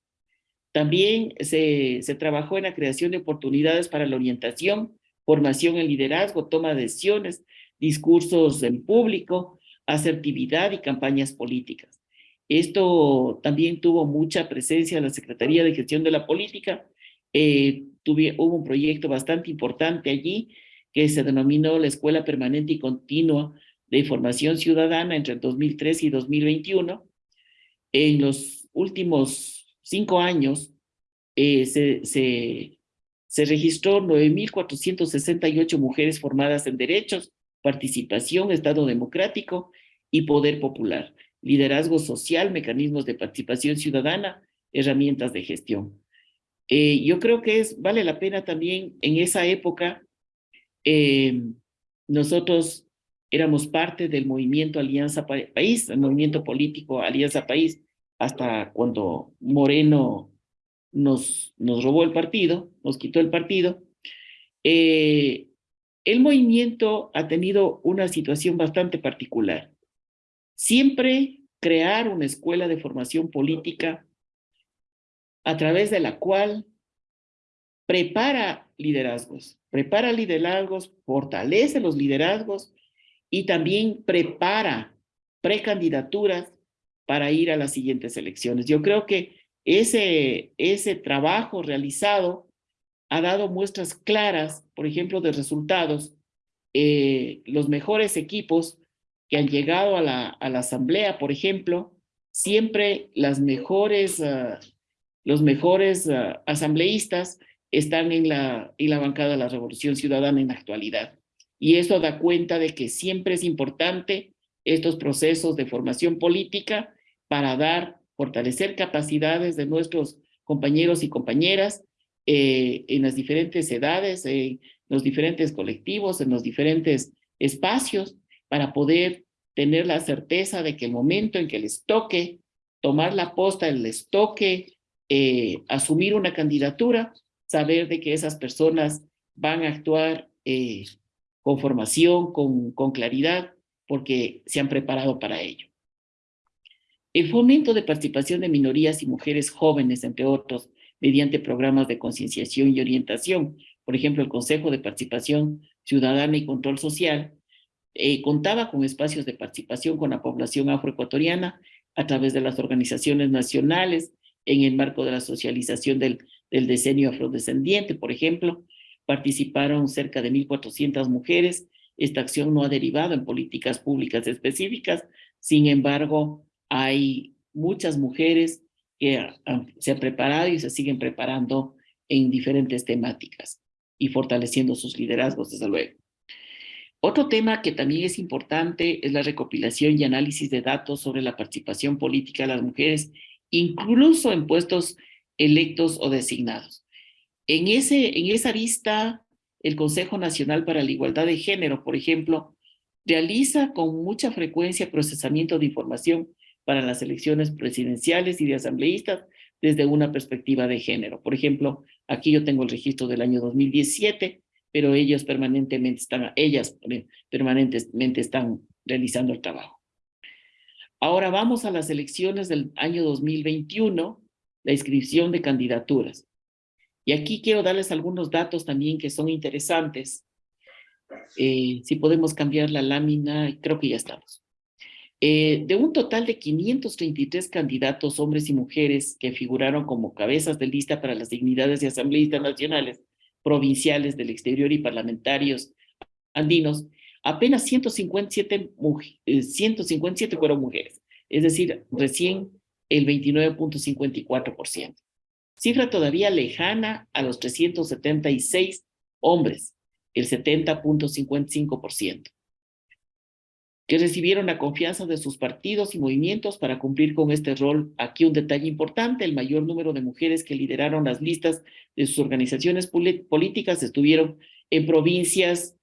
También se, se trabajó en la creación de oportunidades para la orientación, formación en liderazgo, toma de decisiones, discursos en público, asertividad y campañas políticas. Esto también tuvo mucha presencia en la Secretaría de Gestión de la Política. Eh, hubo un proyecto bastante importante allí que se denominó la Escuela Permanente y Continua de Información Ciudadana entre 2003 y 2021. En los últimos cinco años eh, se, se, se registró 9.468 mujeres formadas en derechos, participación, Estado democrático y poder popular liderazgo social, mecanismos de participación ciudadana, herramientas de gestión. Eh, yo creo que es, vale la pena también en esa época, eh, nosotros éramos parte del movimiento Alianza País, el movimiento político Alianza País, hasta cuando Moreno nos, nos robó el partido, nos quitó el partido. Eh, el movimiento ha tenido una situación bastante particular. Siempre crear una escuela de formación política a través de la cual prepara liderazgos, prepara liderazgos, fortalece los liderazgos y también prepara precandidaturas para ir a las siguientes elecciones. Yo creo que ese, ese trabajo realizado ha dado muestras claras, por ejemplo, de resultados. Eh, los mejores equipos que han llegado a la, asamblea, por ejemplo, siempre las mejores, ah, los mejores ah, asambleístas están en la, en la bancada de la Revolución Ciudadana en la actualidad. Y eso da cuenta de que siempre es importante estos procesos de formación política para dar, fortalecer capacidades de nuestros compañeros y compañeras eh, en las diferentes edades, en los diferentes colectivos, en los diferentes espacios, para poder tener la certeza de que el momento en que les toque tomar la posta, les toque eh, asumir una candidatura, saber de que esas personas van a actuar eh, con formación, con, con claridad, porque se han preparado para ello. El fomento de participación de minorías y mujeres jóvenes, entre otros, mediante programas de concienciación y orientación. Por ejemplo, el Consejo de Participación Ciudadana y Control Social eh, contaba con espacios de participación con la población afroecuatoriana a través de las organizaciones nacionales en el marco de la socialización del, del decenio afrodescendiente, por ejemplo. Participaron cerca de 1.400 mujeres. Esta acción no ha derivado en políticas públicas específicas. Sin embargo, hay muchas mujeres que se han preparado y se siguen preparando en diferentes temáticas y fortaleciendo sus liderazgos, desde luego. Otro tema que también es importante es la recopilación y análisis de datos sobre la participación política de las mujeres, incluso en puestos electos o designados. En, ese, en esa vista, el Consejo Nacional para la Igualdad de Género, por ejemplo, realiza con mucha frecuencia procesamiento de información para las elecciones presidenciales y de asambleístas desde una perspectiva de género. Por ejemplo, aquí yo tengo el registro del año 2017, pero ellos permanentemente están, ellas permanentemente están realizando el trabajo. Ahora vamos a las elecciones del año 2021, la inscripción de candidaturas. Y aquí quiero darles algunos datos también que son interesantes. Eh, si podemos cambiar la lámina, creo que ya estamos. Eh, de un total de 533 candidatos, hombres y mujeres, que figuraron como cabezas de lista para las dignidades de asambleístas nacionales, provinciales del exterior y parlamentarios andinos, apenas 157, 157 eh, fueron mujeres, es decir, recién el 29.54%. Cifra todavía lejana a los 376 hombres, el 70.55%, que recibieron la confianza de sus partidos y movimientos para cumplir con este rol. Aquí un detalle importante, el mayor número de mujeres que lideraron las listas de sus organizaciones políticas estuvieron en provincias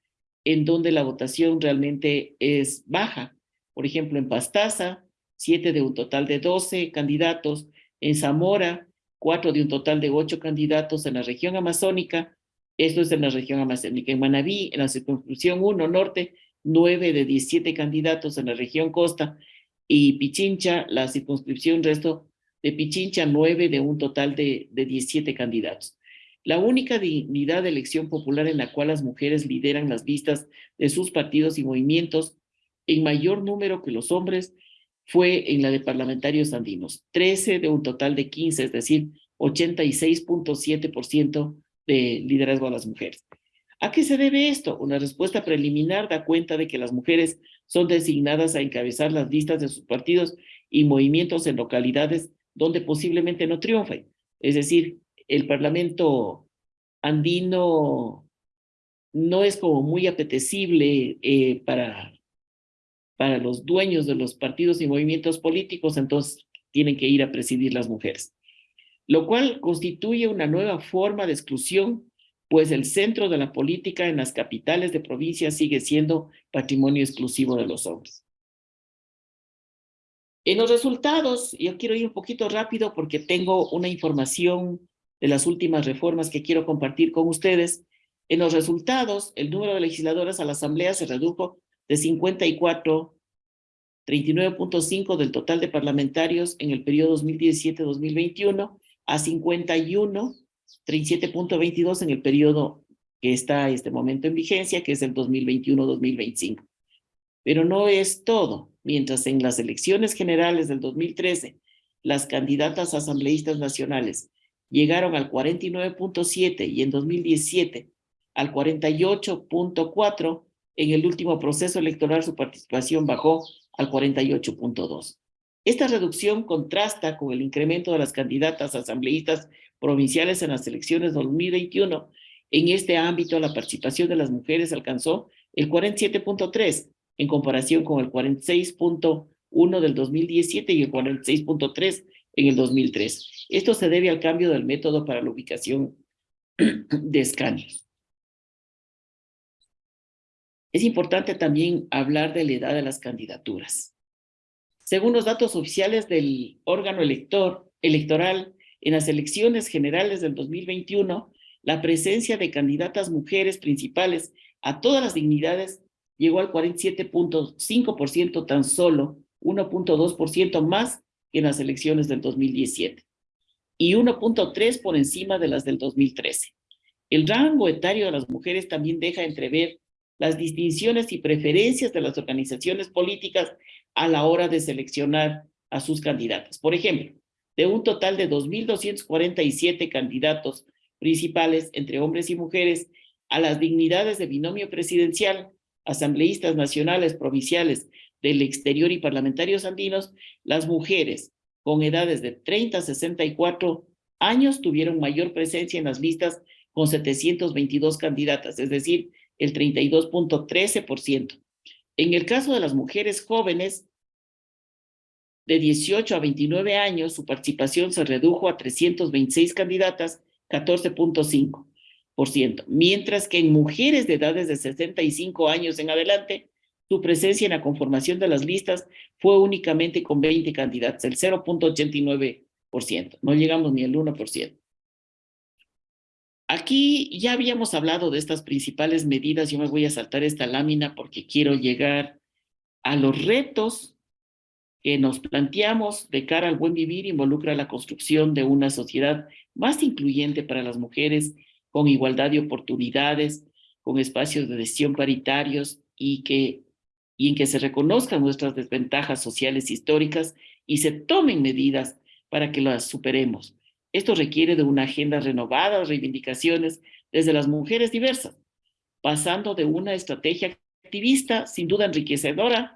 en donde la votación realmente es baja. Por ejemplo, en Pastaza, siete de un total de 12 candidatos, en Zamora, cuatro de un total de ocho candidatos en la región amazónica, esto es en la región amazónica, en Manabí, en la circunscripción 1 norte, nueve de 17 candidatos en la región costa, y Pichincha, la circunscripción resto de Pichincha, nueve de un total de, de 17 candidatos. La única dignidad de elección popular en la cual las mujeres lideran las vistas de sus partidos y movimientos en mayor número que los hombres fue en la de parlamentarios andinos, 13 de un total de 15, es decir, 86.7% de liderazgo a las mujeres. ¿A qué se debe esto? Una respuesta preliminar da cuenta de que las mujeres son designadas a encabezar las listas de sus partidos y movimientos en localidades donde posiblemente no triunfen, es decir, el Parlamento andino no es como muy apetecible eh, para, para los dueños de los partidos y movimientos políticos, entonces tienen que ir a presidir las mujeres. Lo cual constituye una nueva forma de exclusión, pues el centro de la política en las capitales de provincias sigue siendo patrimonio exclusivo de los hombres. En los resultados, yo quiero ir un poquito rápido porque tengo una información de las últimas reformas que quiero compartir con ustedes, en los resultados, el número de legisladoras a la Asamblea se redujo de 54, 39.5 del total de parlamentarios en el periodo 2017-2021 a 51, 37.22 en el periodo que está este momento en vigencia, que es el 2021-2025. Pero no es todo. Mientras en las elecciones generales del 2013, las candidatas asambleístas nacionales llegaron al 49.7 y en 2017 al 48.4, en el último proceso electoral su participación bajó al 48.2. Esta reducción contrasta con el incremento de las candidatas asambleístas provinciales en las elecciones 2021. En este ámbito, la participación de las mujeres alcanzó el 47.3 en comparación con el 46.1 del 2017 y el 46.3 en el 2003. Esto se debe al cambio del método para la ubicación de escaños. Es importante también hablar de la edad de las candidaturas. Según los datos oficiales del órgano elector, electoral, en las elecciones generales del 2021, la presencia de candidatas mujeres principales a todas las dignidades llegó al 47.5% tan solo, 1.2% más en las elecciones del 2017 y 1.3 por encima de las del 2013. El rango etario de las mujeres también deja entrever las distinciones y preferencias de las organizaciones políticas a la hora de seleccionar a sus candidatas. Por ejemplo, de un total de 2.247 candidatos principales entre hombres y mujeres a las dignidades de binomio presidencial, asambleístas nacionales, provinciales, del exterior y parlamentarios andinos, las mujeres con edades de 30 a 64 años tuvieron mayor presencia en las listas con 722 candidatas, es decir, el 32.13%. En el caso de las mujeres jóvenes de 18 a 29 años, su participación se redujo a 326 candidatas, 14.5%, mientras que en mujeres de edades de 65 años en adelante, su presencia en la conformación de las listas fue únicamente con 20 candidatos, el 0.89%, no llegamos ni al 1%. Aquí ya habíamos hablado de estas principales medidas, yo me voy a saltar esta lámina porque quiero llegar a los retos que nos planteamos de cara al buen vivir involucra la construcción de una sociedad más incluyente para las mujeres, con igualdad de oportunidades, con espacios de decisión paritarios y que y en que se reconozcan nuestras desventajas sociales históricas y se tomen medidas para que las superemos. Esto requiere de una agenda renovada reivindicaciones desde las mujeres diversas. pasando de una estrategia activista, sin duda enriquecedora,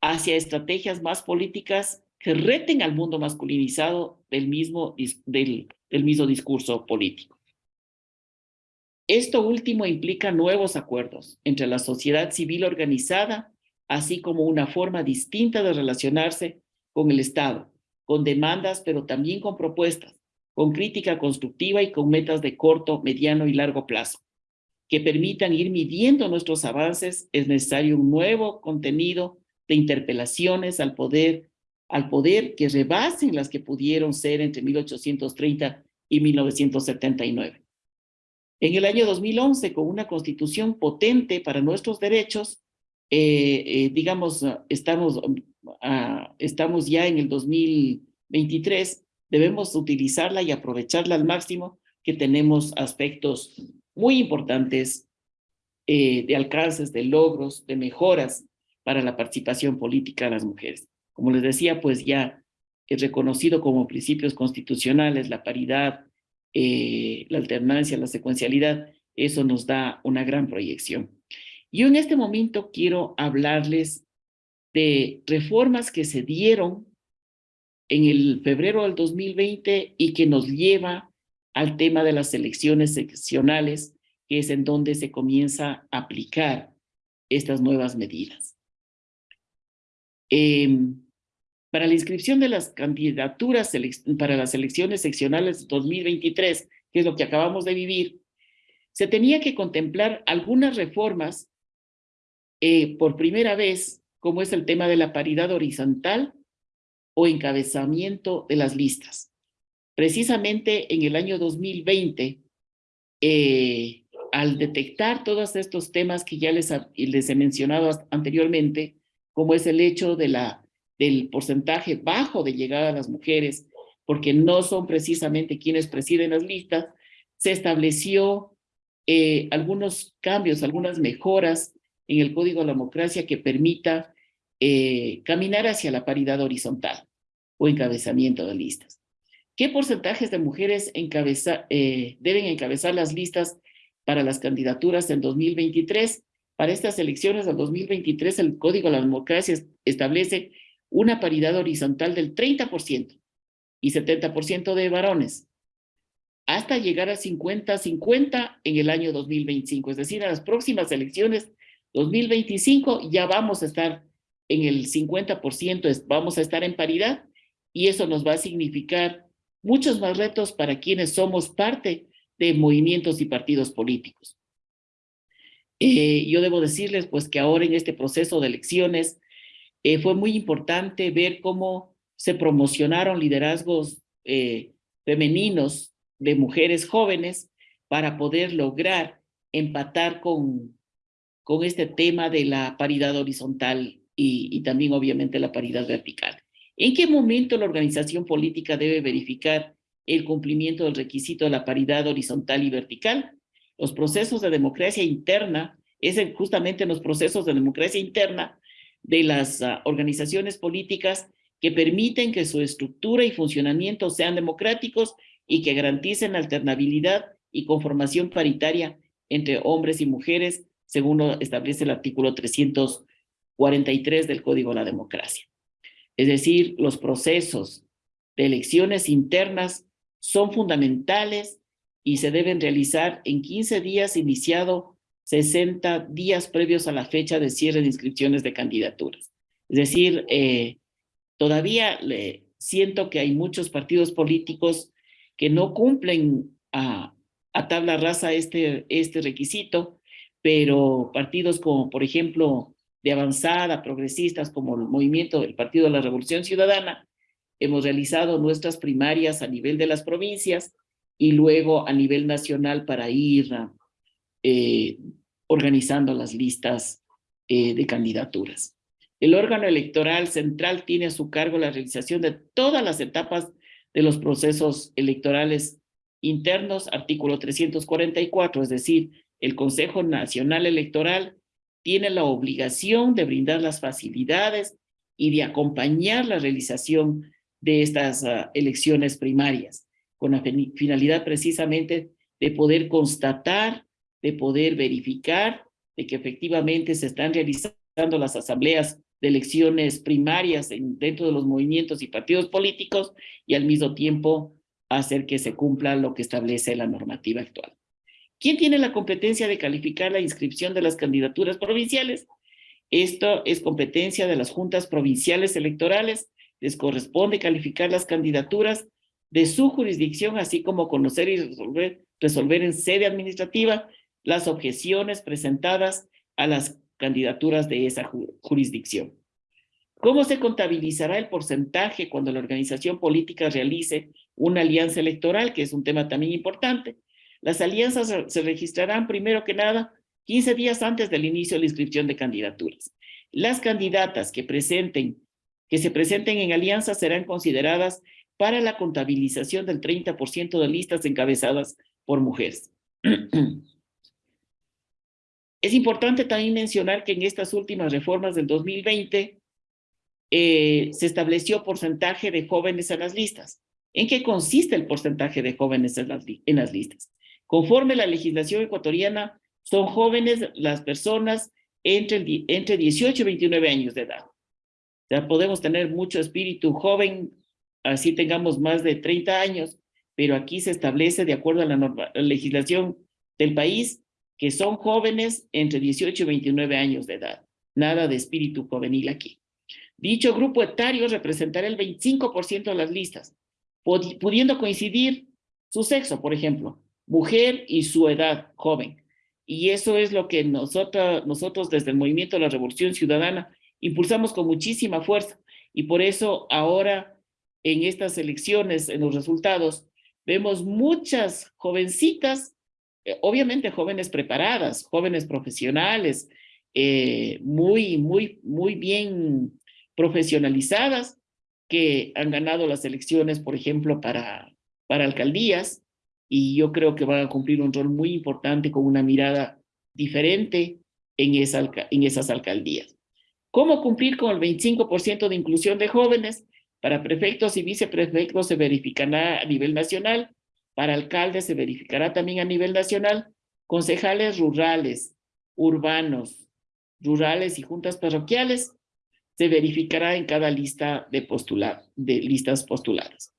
hacia estrategias más políticas que reten al mundo masculinizado del mismo, del, del mismo discurso político. Esto último implica nuevos acuerdos entre la sociedad civil organizada, así como una forma distinta de relacionarse con el Estado, con demandas, pero también con propuestas, con crítica constructiva y con metas de corto, mediano y largo plazo, que permitan ir midiendo nuestros avances, es necesario un nuevo contenido de interpelaciones al poder, al poder que rebasen las que pudieron ser entre 1830 y 1979. En el año 2011, con una constitución potente para nuestros derechos, eh, eh, digamos, estamos, ah, estamos ya en el 2023, debemos utilizarla y aprovecharla al máximo, que tenemos aspectos muy importantes eh, de alcances, de logros, de mejoras para la participación política de las mujeres. Como les decía, pues ya es reconocido como principios constitucionales la paridad, eh, la alternancia, la secuencialidad, eso nos da una gran proyección. Yo en este momento quiero hablarles de reformas que se dieron en el febrero del 2020 y que nos lleva al tema de las elecciones seccionales, que es en donde se comienza a aplicar estas nuevas medidas. Em, para la inscripción de las candidaturas para las elecciones seccionales 2023, que es lo que acabamos de vivir, se tenía que contemplar algunas reformas eh, por primera vez, como es el tema de la paridad horizontal o encabezamiento de las listas. Precisamente en el año 2020, eh, al detectar todos estos temas que ya les, les he mencionado anteriormente, como es el hecho de la, del porcentaje bajo de llegada a las mujeres, porque no son precisamente quienes presiden las listas, se estableció eh, algunos cambios, algunas mejoras en el Código de la Democracia que permita eh, caminar hacia la paridad horizontal o encabezamiento de listas. ¿Qué porcentajes de mujeres eh, deben encabezar las listas para las candidaturas en 2023? Para estas elecciones del 2023, el Código de la Democracia establece una paridad horizontal del 30% y 70% de varones, hasta llegar a 50-50 en el año 2025. Es decir, a las próximas elecciones 2025 ya vamos a estar en el 50%, vamos a estar en paridad y eso nos va a significar muchos más retos para quienes somos parte de movimientos y partidos políticos. Eh, yo debo decirles pues que ahora en este proceso de elecciones eh, fue muy importante ver cómo se promocionaron liderazgos eh, femeninos de mujeres jóvenes para poder lograr empatar con, con este tema de la paridad horizontal y, y también obviamente la paridad vertical. ¿En qué momento la organización política debe verificar el cumplimiento del requisito de la paridad horizontal y vertical? Los procesos de democracia interna, es justamente en los procesos de democracia interna de las uh, organizaciones políticas que permiten que su estructura y funcionamiento sean democráticos y que garanticen alternabilidad y conformación paritaria entre hombres y mujeres, según lo establece el artículo 343 del Código de la Democracia. Es decir, los procesos de elecciones internas son fundamentales y se deben realizar en 15 días iniciado 60 días previos a la fecha de cierre de inscripciones de candidaturas. Es decir, eh, todavía siento que hay muchos partidos políticos que no cumplen a, a tabla rasa este, este requisito, pero partidos como, por ejemplo, de avanzada, progresistas como el movimiento del Partido de la Revolución Ciudadana, hemos realizado nuestras primarias a nivel de las provincias y luego a nivel nacional para ir eh, organizando las listas eh, de candidaturas. El órgano electoral central tiene a su cargo la realización de todas las etapas de los procesos electorales internos, artículo 344, es decir, el Consejo Nacional Electoral tiene la obligación de brindar las facilidades y de acompañar la realización de estas uh, elecciones primarias, con la finalidad precisamente de poder constatar de poder verificar de que efectivamente se están realizando las asambleas de elecciones primarias en, dentro de los movimientos y partidos políticos y al mismo tiempo hacer que se cumpla lo que establece la normativa actual. ¿Quién tiene la competencia de calificar la inscripción de las candidaturas provinciales? Esto es competencia de las juntas provinciales electorales. Les corresponde calificar las candidaturas de su jurisdicción, así como conocer y resolver, resolver en sede administrativa las objeciones presentadas a las candidaturas de esa jurisdicción. ¿Cómo se contabilizará el porcentaje cuando la organización política realice una alianza electoral, que es un tema también importante? Las alianzas se registrarán primero que nada 15 días antes del inicio de la inscripción de candidaturas. Las candidatas que presenten, que se presenten en alianza serán consideradas para la contabilización del 30% de listas encabezadas por mujeres. Es importante también mencionar que en estas últimas reformas del 2020 eh, se estableció porcentaje de jóvenes en las listas. ¿En qué consiste el porcentaje de jóvenes en las, en las listas? Conforme la legislación ecuatoriana, son jóvenes las personas entre, entre 18 y 29 años de edad. O sea, podemos tener mucho espíritu joven, así tengamos más de 30 años, pero aquí se establece, de acuerdo a la, norma, la legislación del país, que son jóvenes entre 18 y 29 años de edad. Nada de espíritu juvenil aquí. Dicho grupo etario representará el 25% de las listas, pudiendo coincidir su sexo, por ejemplo, mujer y su edad joven. Y eso es lo que nosotros, nosotros desde el Movimiento de la Revolución Ciudadana impulsamos con muchísima fuerza. Y por eso ahora en estas elecciones, en los resultados, vemos muchas jovencitas eh, obviamente jóvenes preparadas, jóvenes profesionales, eh, muy, muy, muy bien profesionalizadas, que han ganado las elecciones, por ejemplo, para, para alcaldías, y yo creo que van a cumplir un rol muy importante con una mirada diferente en, en esas alcaldías. ¿Cómo cumplir con el 25% de inclusión de jóvenes? Para prefectos y viceprefectos se verificará a nivel nacional para alcaldes se verificará también a nivel nacional, concejales rurales, urbanos, rurales y juntas parroquiales, se verificará en cada lista de, postular, de listas postuladas.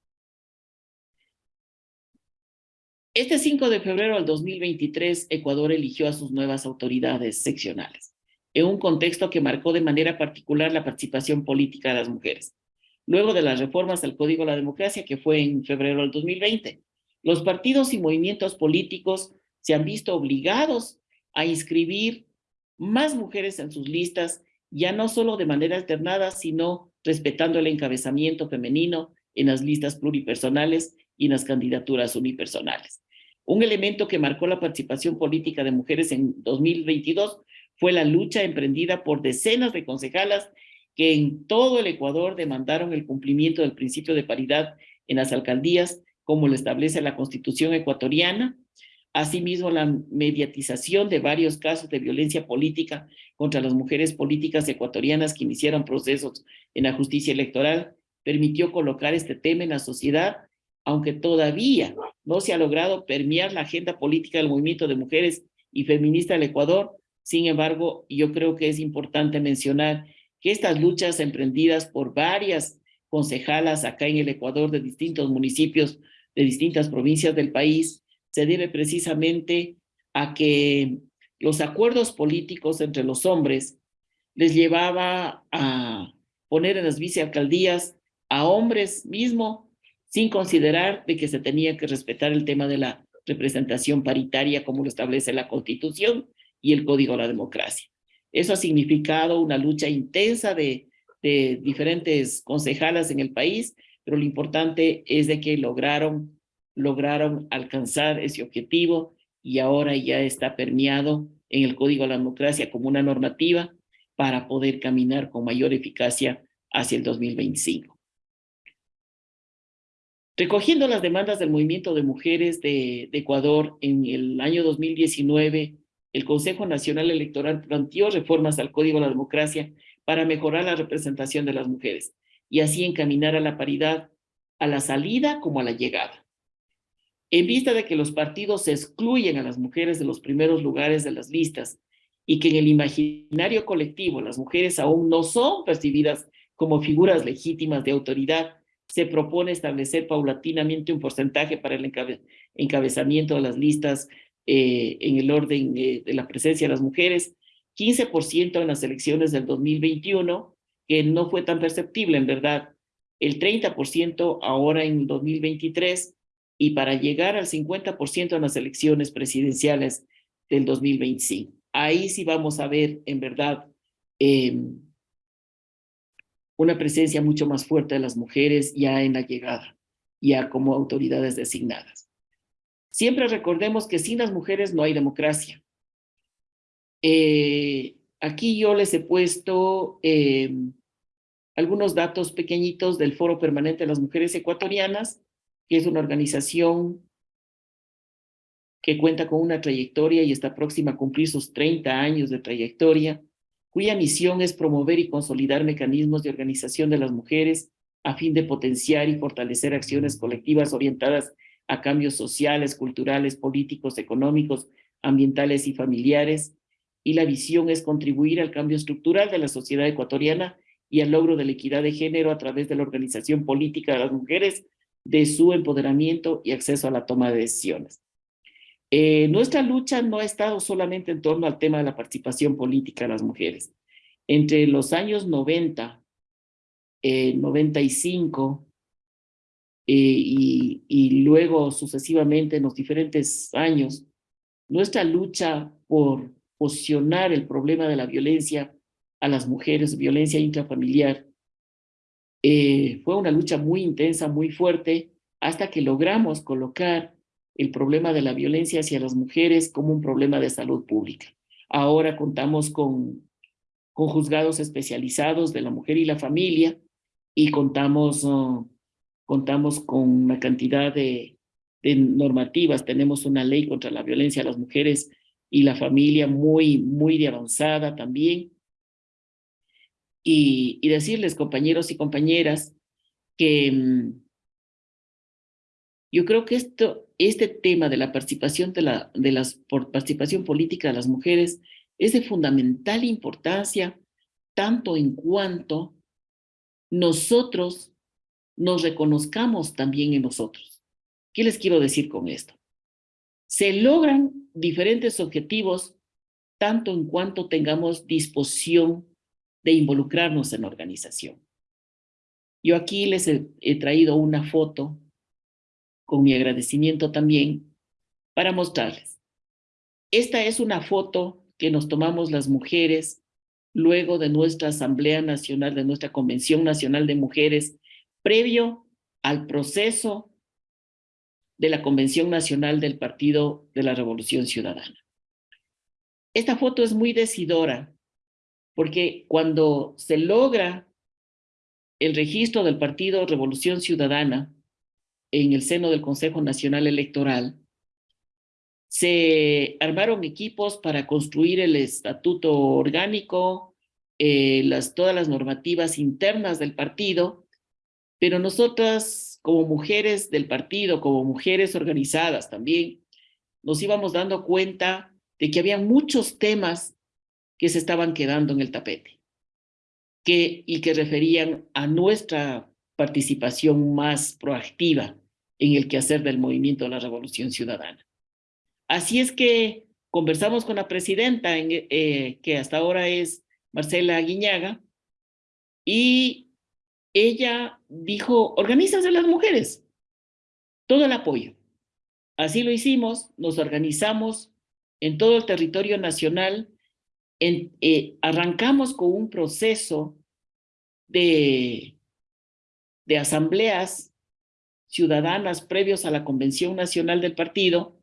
Este 5 de febrero del 2023, Ecuador eligió a sus nuevas autoridades seccionales, en un contexto que marcó de manera particular la participación política de las mujeres. Luego de las reformas al Código de la Democracia, que fue en febrero del 2020, los partidos y movimientos políticos se han visto obligados a inscribir más mujeres en sus listas, ya no solo de manera alternada, sino respetando el encabezamiento femenino en las listas pluripersonales y en las candidaturas unipersonales. Un elemento que marcó la participación política de mujeres en 2022 fue la lucha emprendida por decenas de concejalas que en todo el Ecuador demandaron el cumplimiento del principio de paridad en las alcaldías como lo establece la Constitución ecuatoriana, asimismo la mediatización de varios casos de violencia política contra las mujeres políticas ecuatorianas que iniciaron procesos en la justicia electoral, permitió colocar este tema en la sociedad, aunque todavía no se ha logrado permear la agenda política del movimiento de mujeres y feminista del Ecuador, sin embargo, yo creo que es importante mencionar que estas luchas emprendidas por varias concejalas acá en el Ecuador de distintos municipios de distintas provincias del país se debe precisamente a que los acuerdos políticos entre los hombres les llevaba a poner en las vicealcaldías a hombres mismo sin considerar de que se tenía que respetar el tema de la representación paritaria como lo establece la Constitución y el Código de la Democracia. Eso ha significado una lucha intensa de, diferentes concejalas en el país pero lo importante es de que lograron, lograron alcanzar ese objetivo y ahora ya está permeado en el Código de la Democracia como una normativa para poder caminar con mayor eficacia hacia el 2025. Recogiendo las demandas del movimiento de mujeres de, Ecuador en el año 2019, el Consejo Nacional Electoral planteó reformas al Código de la Democracia para mejorar la representación de las mujeres y así encaminar a la paridad a la salida como a la llegada. En vista de que los partidos excluyen a las mujeres de los primeros lugares de las listas y que en el imaginario colectivo las mujeres aún no son percibidas como figuras legítimas de autoridad, se propone establecer paulatinamente un porcentaje para el encabezamiento de las listas eh, en el orden eh, de la presencia de las mujeres, 15% en las elecciones del 2021, que no fue tan perceptible en verdad, el 30% ahora en 2023 y para llegar al 50% en las elecciones presidenciales del 2025. Ahí sí vamos a ver en verdad em, una presencia mucho más fuerte de las mujeres ya en la llegada, ya como autoridades designadas. Siempre recordemos que sin las mujeres no hay democracia. Eh, aquí yo les he puesto em, algunos datos pequeñitos del Foro Permanente de las Mujeres Ecuatorianas, que es una organización que cuenta con una trayectoria y está próxima a cumplir sus 30 años de trayectoria, cuya misión es promover y consolidar mecanismos de organización de las mujeres a fin de potenciar y fortalecer acciones colectivas orientadas a cambios sociales, culturales, políticos, económicos, ambientales y familiares. Y la visión es contribuir al cambio estructural de la sociedad ecuatoriana y al logro de la equidad de género a través de la organización política de las mujeres, de su empoderamiento y acceso a la toma de decisiones. Eh, nuestra lucha no ha estado solamente en torno al tema de la participación política de las mujeres. Entre los años 90, 95 eh, y, luego sucesivamente en los diferentes años, nuestra lucha por posicionar el problema de la violencia a las mujeres, violencia intrafamiliar. Eh, fue una lucha muy intensa, muy fuerte, hasta que logramos colocar el problema de la violencia hacia las mujeres como un problema de salud pública. Ahora contamos con, con juzgados especializados de la mujer y la familia y contamos, uh, contamos con una cantidad de, de normativas. Tenemos una ley contra la violencia a las mujeres y la familia muy, muy avanzada también y, decirles, compañeros y compañeras, que mm, yo creo que esto, este tema de la participación, de la de las, participación política de las mujeres es de fundamental importancia, tanto en cuanto nosotros nos reconozcamos también en nosotros. ¿Qué les quiero decir con esto? Se logran diferentes objetivos tanto en cuanto tengamos disposición de involucrarnos en la organización. Yo aquí les he, traído una foto con mi agradecimiento también para mostrarles. Esta es una foto que nos tomamos las mujeres luego de nuestra Asamblea Nacional, de nuestra Convención Nacional de Mujeres, previo al proceso de la Convención Nacional del Partido de la Revolución Ciudadana. Esta foto es muy decidora porque cuando se logra el registro del Partido Revolución Ciudadana en el seno del Consejo Nacional Electoral, se armaron equipos para construir el estatuto orgánico, eh, todas las normativas internas del partido, pero nosotras como mujeres del partido, como mujeres organizadas también, nos íbamos dando cuenta de que había muchos temas que se estaban quedando en el tapete que, y que referían a nuestra participación más proactiva en el quehacer del movimiento de la Revolución Ciudadana. Así es que conversamos con la presidenta, eh, que hasta ahora es Marcela Guiñaga, y ella dijo, organízanse las mujeres, todo el apoyo. Así lo hicimos, nos organizamos en todo el territorio nacional eh, arrancamos con un proceso de, de asambleas ciudadanas previos a la Convención Nacional del Partido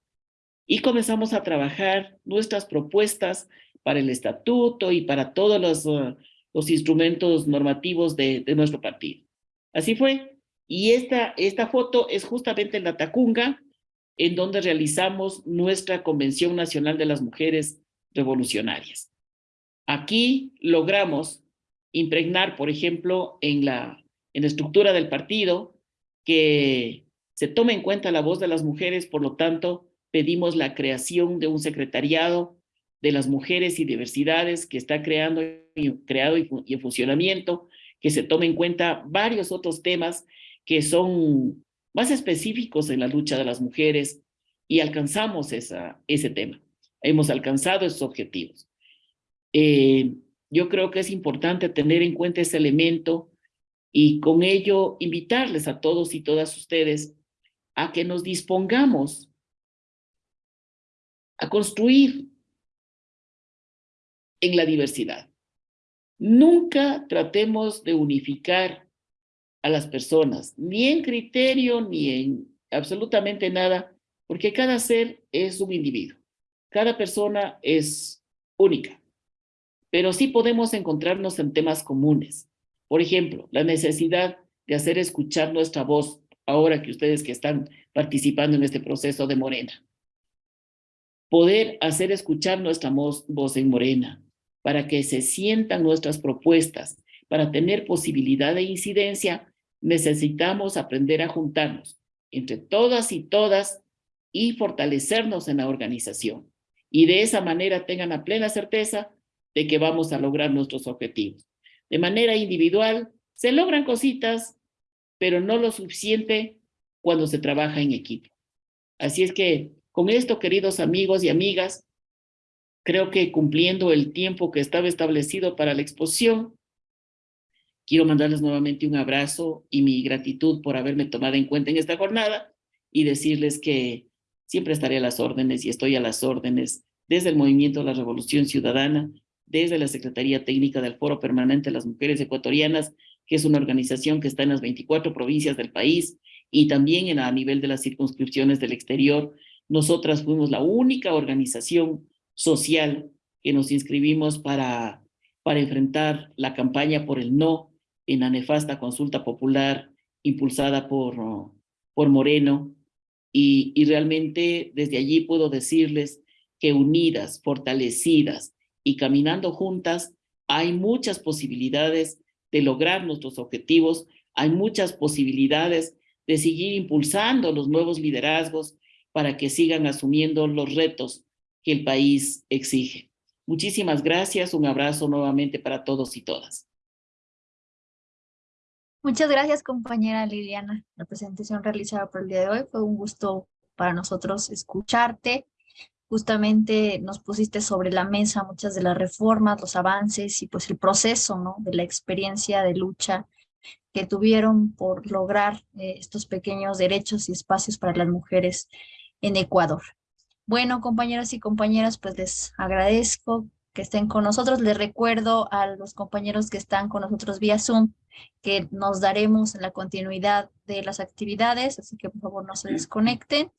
y comenzamos a trabajar nuestras propuestas para el estatuto y para todos los, uh, los instrumentos normativos de, nuestro partido. Así fue. Y esta, esta foto es justamente en la Tacunga, en donde realizamos nuestra Convención Nacional de las Mujeres Revolucionarias. Aquí logramos impregnar, por ejemplo, en la, en la estructura del partido, que Se toma en cuenta la voz de las mujeres, por lo tanto, pedimos la creación de un secretariado de las mujeres y diversidades que está creando, creado y, y en funcionamiento, que se tome en cuenta varios otros temas que son más específicos en la lucha de las mujeres y alcanzamos esa, ese tema. Hemos alcanzado esos objetivos. Eh, yo creo que es importante tener en cuenta ese elemento y con ello invitarles a todos y todas ustedes a que nos dispongamos a construir en la diversidad. Nunca tratemos de unificar a las personas, ni en criterio, ni en absolutamente nada, porque cada ser es un individuo. Cada persona es única pero sí podemos encontrarnos en temas comunes. Por ejemplo, la necesidad de hacer escuchar nuestra voz ahora que ustedes que están participando en este proceso de Morena. Poder hacer escuchar nuestra voz, en Morena para que se sientan nuestras propuestas, para tener posibilidad de incidencia, necesitamos aprender a juntarnos entre todas y todas y fortalecernos en la organización. Y de esa manera tengan la plena certeza de que vamos a lograr nuestros objetivos. De manera individual, se logran cositas, pero no lo suficiente cuando se trabaja en equipo. Así es que con esto, queridos amigos y amigas, creo que cumpliendo el tiempo que estaba establecido para la exposición, quiero mandarles nuevamente un abrazo y mi gratitud por haberme tomado en cuenta en esta jornada y decirles que siempre estaré a las órdenes y estoy a las órdenes desde el Movimiento de la Revolución Ciudadana desde la Secretaría Técnica del Foro Permanente de las Mujeres Ecuatorianas, que es una organización que está en las 24 provincias del país y también en, a nivel de las circunscripciones del exterior. Nosotras fuimos la única organización social que nos inscribimos para, para enfrentar la campaña por el no en la nefasta consulta popular impulsada por, por Moreno. Y, y realmente desde allí puedo decirles que unidas, fortalecidas, y caminando juntas, hay muchas posibilidades de lograr nuestros objetivos, hay muchas posibilidades de seguir impulsando los nuevos liderazgos para que sigan asumiendo los retos que el país exige. Muchísimas gracias, un abrazo nuevamente para todos y todas.
Muchas gracias, compañera Liliana. La presentación realizada por el día de hoy fue un gusto para nosotros escucharte justamente nos pusiste sobre la mesa muchas de las reformas, los avances y pues el proceso ¿no? de la experiencia de lucha que tuvieron por lograr eh, estos pequeños derechos y espacios para las mujeres en Ecuador. Bueno, compañeras y compañeras, pues les agradezco que estén con nosotros. Les recuerdo a los compañeros que están con nosotros vía Zoom que nos daremos la continuidad de las actividades, así que por favor no se desconecten.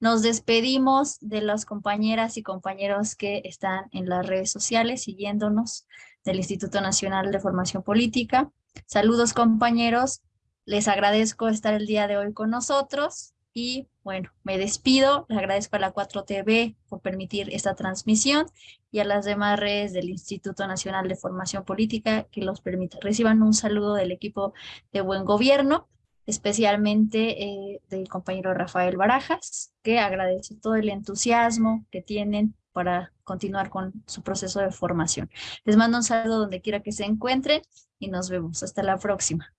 Nos despedimos de las compañeras y compañeros que están en las redes sociales siguiéndonos del Instituto Nacional de Formación Política. Saludos compañeros, les agradezco estar el día de hoy con nosotros y bueno, me despido, les agradezco a la 4TV por permitir esta transmisión y a las demás redes del Instituto Nacional de Formación Política que los permitan. Reciban un saludo del equipo de Buen Gobierno especialmente eh, del compañero Rafael Barajas, que agradece todo el entusiasmo que tienen para continuar con su proceso de formación. Les mando un saludo donde quiera que se encuentren y nos vemos. Hasta la próxima.